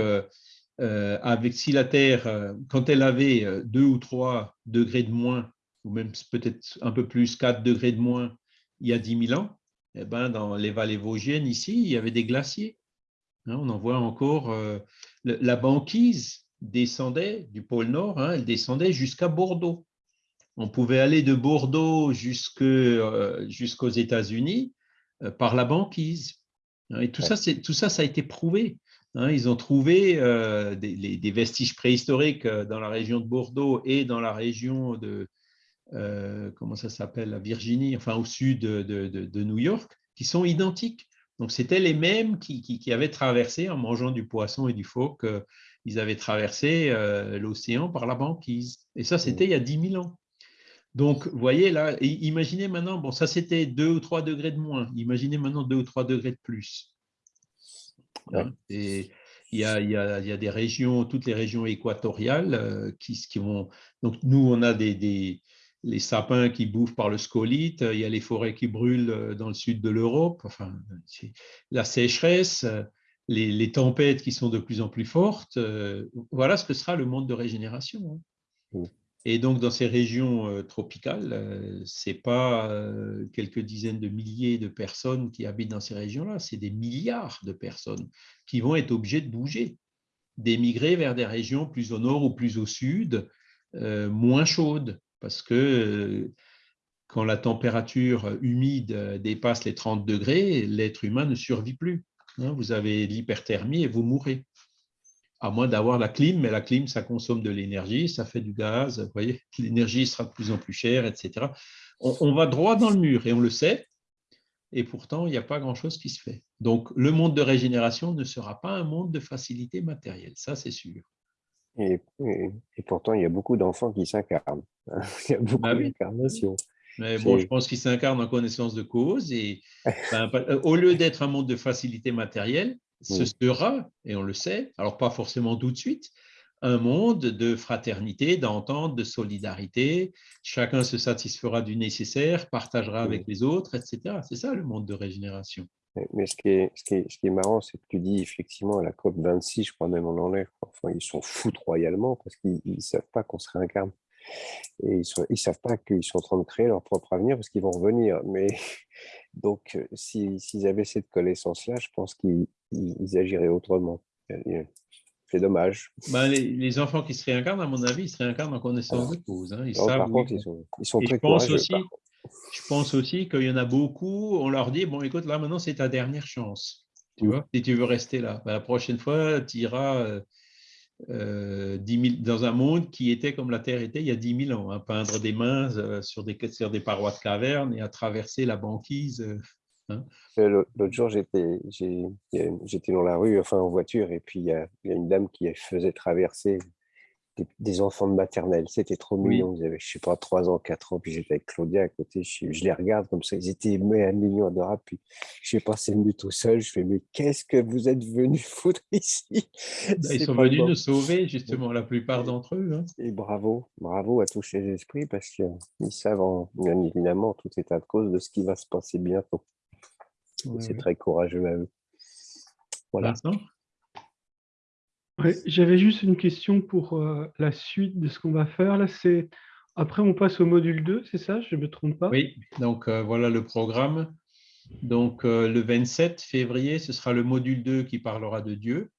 avec si la Terre, quand elle avait 2 ou 3 degrés de moins, ou même peut-être un peu plus, 4 degrés de moins, il y a 10 000 ans, eh ben, dans les vallées vosgiennes, ici, il y avait des glaciers. Hein, on en voit encore, la banquise descendait du pôle Nord, hein, elle descendait jusqu'à Bordeaux on pouvait aller de Bordeaux euh, jusqu'aux États-Unis euh, par la banquise. Hein, et tout ça, tout ça, ça a été prouvé. Ils ont trouvé euh, des, vestiges préhistoriques dans la région de Bordeaux et dans la région de, comment ça s'appelle, la Virginie, enfin au sud de, New York, qui sont identiques. Donc, c'était les mêmes qui, avaient traversé, en mangeant du poisson et du phoque, ils avaient traversé l'océan par la banquise. Et ça, c'était il y a 10 000 ans. Donc, vous voyez là, imaginez maintenant, bon, ça c'était 2 ou 3 degrés de moins, imaginez maintenant 2 ou 3 degrés de plus. Hein, et il y, a, il, y a, il y, a, des régions, toutes les régions équatoriales euh, qui, qui, vont. Donc, nous, on a des, des, les sapins qui bouffent par le scolite, il y a les forêts qui brûlent euh, dans le sud de l'Europe, enfin, la sécheresse, les, les, tempêtes qui sont de plus en plus fortes. Euh, voilà ce que sera le monde de régénération. Hein. Et donc, dans ces régions euh, tropicales, euh, ce n'est pas euh, quelques dizaines de milliers de personnes qui habitent dans ces régions-là, c'est des milliards de personnes qui vont être obligées de bouger, d'émigrer vers des régions plus au nord ou plus au sud, moins chaudes, parce que quand la température humide dépasse les 30 degrés, l'être humain ne survit plus. Hein. Vous avez l'hyperthermie et vous mourrez à moins d'avoir la clim, mais la clim, ça consomme de l'énergie, ça fait du gaz, vous voyez, (laughs) l'énergie sera de plus en plus chère, etc. On, va droit dans le mur et on le sait. et pourtant, il n'y a pas grand-chose qui se fait. Donc, le monde de régénération ne sera pas un monde de facilité matérielle, ça c'est sûr. Et, pourtant, il y a beaucoup d'enfants qui s'incarnent. (laughs) Il y a beaucoup bah d'incarnations. Mais bon, je pense qu'ils s'incarnent en connaissance de cause. Et (laughs) ben, euh, au lieu d'être un monde de facilité matérielle, ce sera, et on le sait, alors pas forcément tout de suite, un monde de fraternité, d'entente, de solidarité. Chacun se satisfera du nécessaire, partagera avec les autres, etc. C'est ça le monde de régénération. Mais ce qui est, ce qui est, ce qui est marrant, c'est que tu dis effectivement à la COP 26, je crois même on en est, enfin, ils sont foutent royalement parce qu'ils ne savent pas qu'on se réincarne. Et ils ne ils savent pas qu'ils sont en train de créer leur propre avenir parce qu'ils vont revenir. Mais (laughs) donc, euh, s'ils avaient cette connaissance-là, je pense qu'ils agiraient autrement. C'est dommage. Ben, les, enfants qui se réincarnent, à mon avis, ils se réincarnent en connaissance de cause. Hein. Ils savent, contre, ils sont, ils sont très je pense aussi, Je pense aussi qu'il y en a beaucoup, on leur dit, bon, écoute, là, maintenant, c'est ta dernière chance. Tu vois, si tu veux rester là. Ben, la prochaine fois, tu iras euh, euh, dans un monde qui était comme la Terre était il y a 10 000 ans, à hein, peindre des mains euh, sur, des, sur des parois de cavernes et à traverser la banquise. Euh, hein. L'autre jour, j'étais dans la rue, enfin en voiture, et puis il y, a, une dame qui faisait traverser des, enfants de maternelle. C'était trop mignon. Ils avaient, je sais pas, 3 ans, 4 ans. Puis j'étais avec Claudia à côté. Je, les regarde comme ça. Ils étaient mais, un million adorables. Puis je sais pas, c'est venu tout seul. Je fais, mais qu'est-ce que vous êtes venus (laughs) foutre ici? Bah, Ils sont venus nous sauver, justement, la plupart d'entre eux. Hein. Et bravo, bravo à tous ces esprits parce qu'ils savent, bien évidemment, tout état de cause de ce qui va se passer bientôt. c'est très courageux à eux. Voilà. J'avais juste une question pour euh, la suite de ce qu'on va faire. Là, c'est après on passe au module 2, c'est ça? Je ne me trompe pas? Oui, donc euh, voilà le programme. Donc euh, le 27 février, ce sera le module 2 qui parlera de Dieu.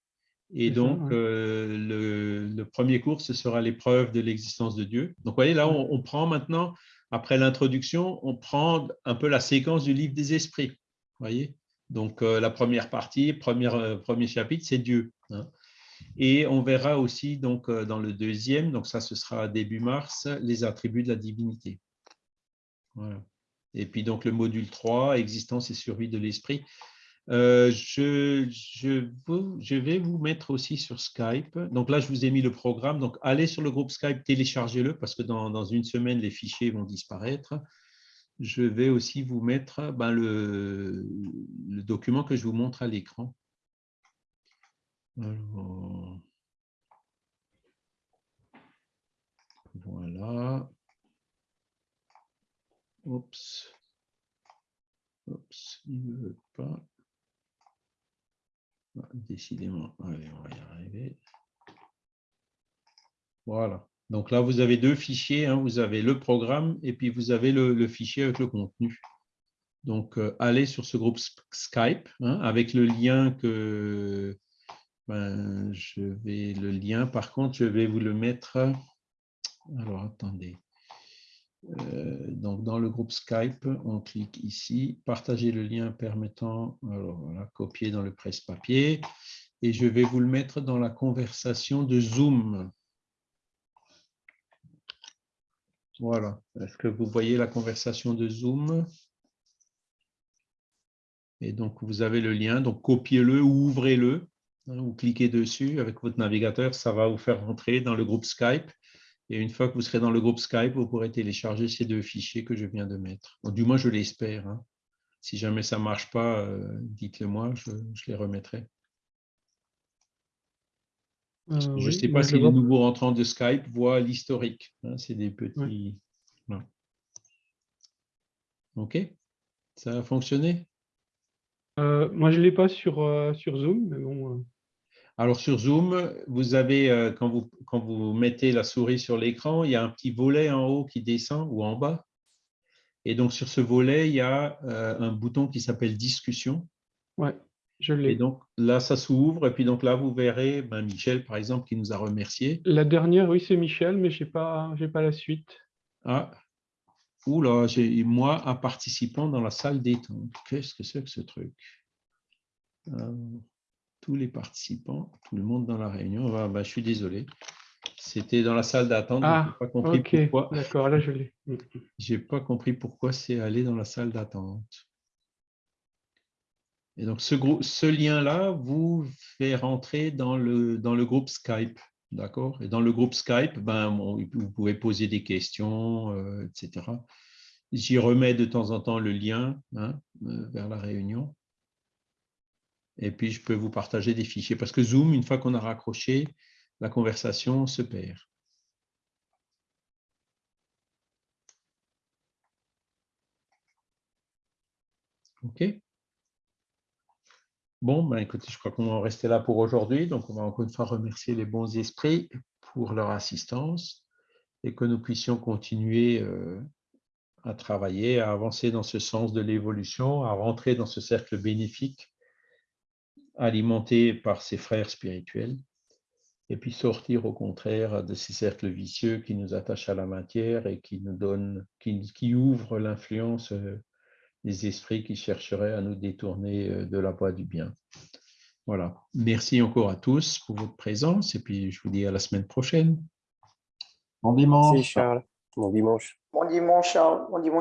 Et donc le, premier cours, ce sera l'épreuve de l'existence de Dieu. Donc vous voyez, là, on, prend maintenant, après l'introduction, on prend un peu la séquence du livre des esprits. voyez? Donc la première partie, première, premier chapitre, c'est Dieu. Hein. Et on verra aussi donc, euh, dans le deuxième, donc ça ce sera début mars, les attributs de la divinité. Et puis donc le module 3, existence et survie de l'esprit. Euh, je, je, vais vous mettre aussi sur Skype. Donc là, je vous ai mis le programme. Donc allez sur le groupe Skype, téléchargez-le parce que dans, une semaine, les fichiers vont disparaître. Je vais aussi vous mettre ben, le document que je vous montre à l'écran. Voilà. Oups. Oups, il ne veut pas. Ah, décidément, allez, on va y arriver. Voilà. Donc là, vous avez deux fichiers. Hein. Vous avez le programme et puis vous avez le, fichier avec le contenu. Donc, euh, allez sur ce groupe Skype hein, avec le lien que, ben, je vais le lien, par contre, je vais vous le mettre. Alors, attendez. Euh, donc, dans le groupe Skype, on clique ici, partager le lien permettant, alors voilà, copier dans le presse-papier, et je vais vous le mettre dans la conversation de Zoom. Voilà. Est-ce que vous voyez la conversation de Zoom? Et donc, vous avez le lien, donc copiez-le ou ouvrez-le. Vous cliquez dessus avec votre navigateur, ça va vous faire rentrer dans le groupe Skype. Et une fois que vous serez dans le groupe Skype, vous pourrez télécharger ces deux fichiers que je viens de mettre. du moins, je l'espère. Hein. Si jamais ça ne marche pas, euh, dites-le moi, je, les remettrai. Euh, je ne sais pas si les nouveaux rentrants de Skype voient l'historique. Hein, c'est des petits... OK Ça a fonctionné? Euh, Moi, je ne l'ai pas sur, sur Zoom, mais bon... Alors sur Zoom, vous avez, euh, quand vous, quand vous mettez la souris sur l'écran, il y a un petit volet en haut qui descend ou en bas. Et donc sur ce volet, il y a euh, un bouton qui s'appelle discussion. Oui, je l'ai. Et donc là, ça s'ouvre. Et puis donc là, vous verrez ben, Michel, par exemple, qui nous a remerciés. La dernière, oui, c'est Michel, mais je n'ai pas, pas la suite. Ah, oula, j'ai moi un participant dans la salle détente. Qu'est-ce que c'est que ce truc? Euh, tous les participants, tout le monde dans la réunion. Ah, bah, je suis désolé. C'était dans la salle d'attente. Ah, pas compris pourquoi. D'accord, là je l'ai. J'ai pas compris pourquoi c'est aller dans la salle d'attente. Et donc, ce, ce lien-là vous fait rentrer dans le, dans le groupe Skype. D'accord? Et dans le groupe Skype, ben, vous pouvez poser des questions, euh, etc. J'y remets de temps en temps le lien hein, euh, vers la réunion. Et puis, je peux vous partager des fichiers. Parce que Zoom, une fois qu'on a raccroché, la conversation se perd. OK Bon, ben écoutez, je crois qu'on va rester là pour aujourd'hui. Donc, on va encore une fois remercier les bons esprits pour leur assistance et que nous puissions continuer euh, à travailler, à avancer dans ce sens de l'évolution, à rentrer dans ce cercle bénéfique alimenté par ses frères spirituels et puis sortir au contraire de ces cercles vicieux qui nous attachent à la matière et qui nous donnent, qui, qui ouvrent l'influence euh, des esprits qui chercheraient à nous détourner euh, de la voie du bien. Voilà. Merci encore à tous pour votre présence et puis je vous dis à la semaine prochaine. Bon dimanche. Merci Charles. Bon dimanche. Bon dimanche, Charles. Bon dimanche.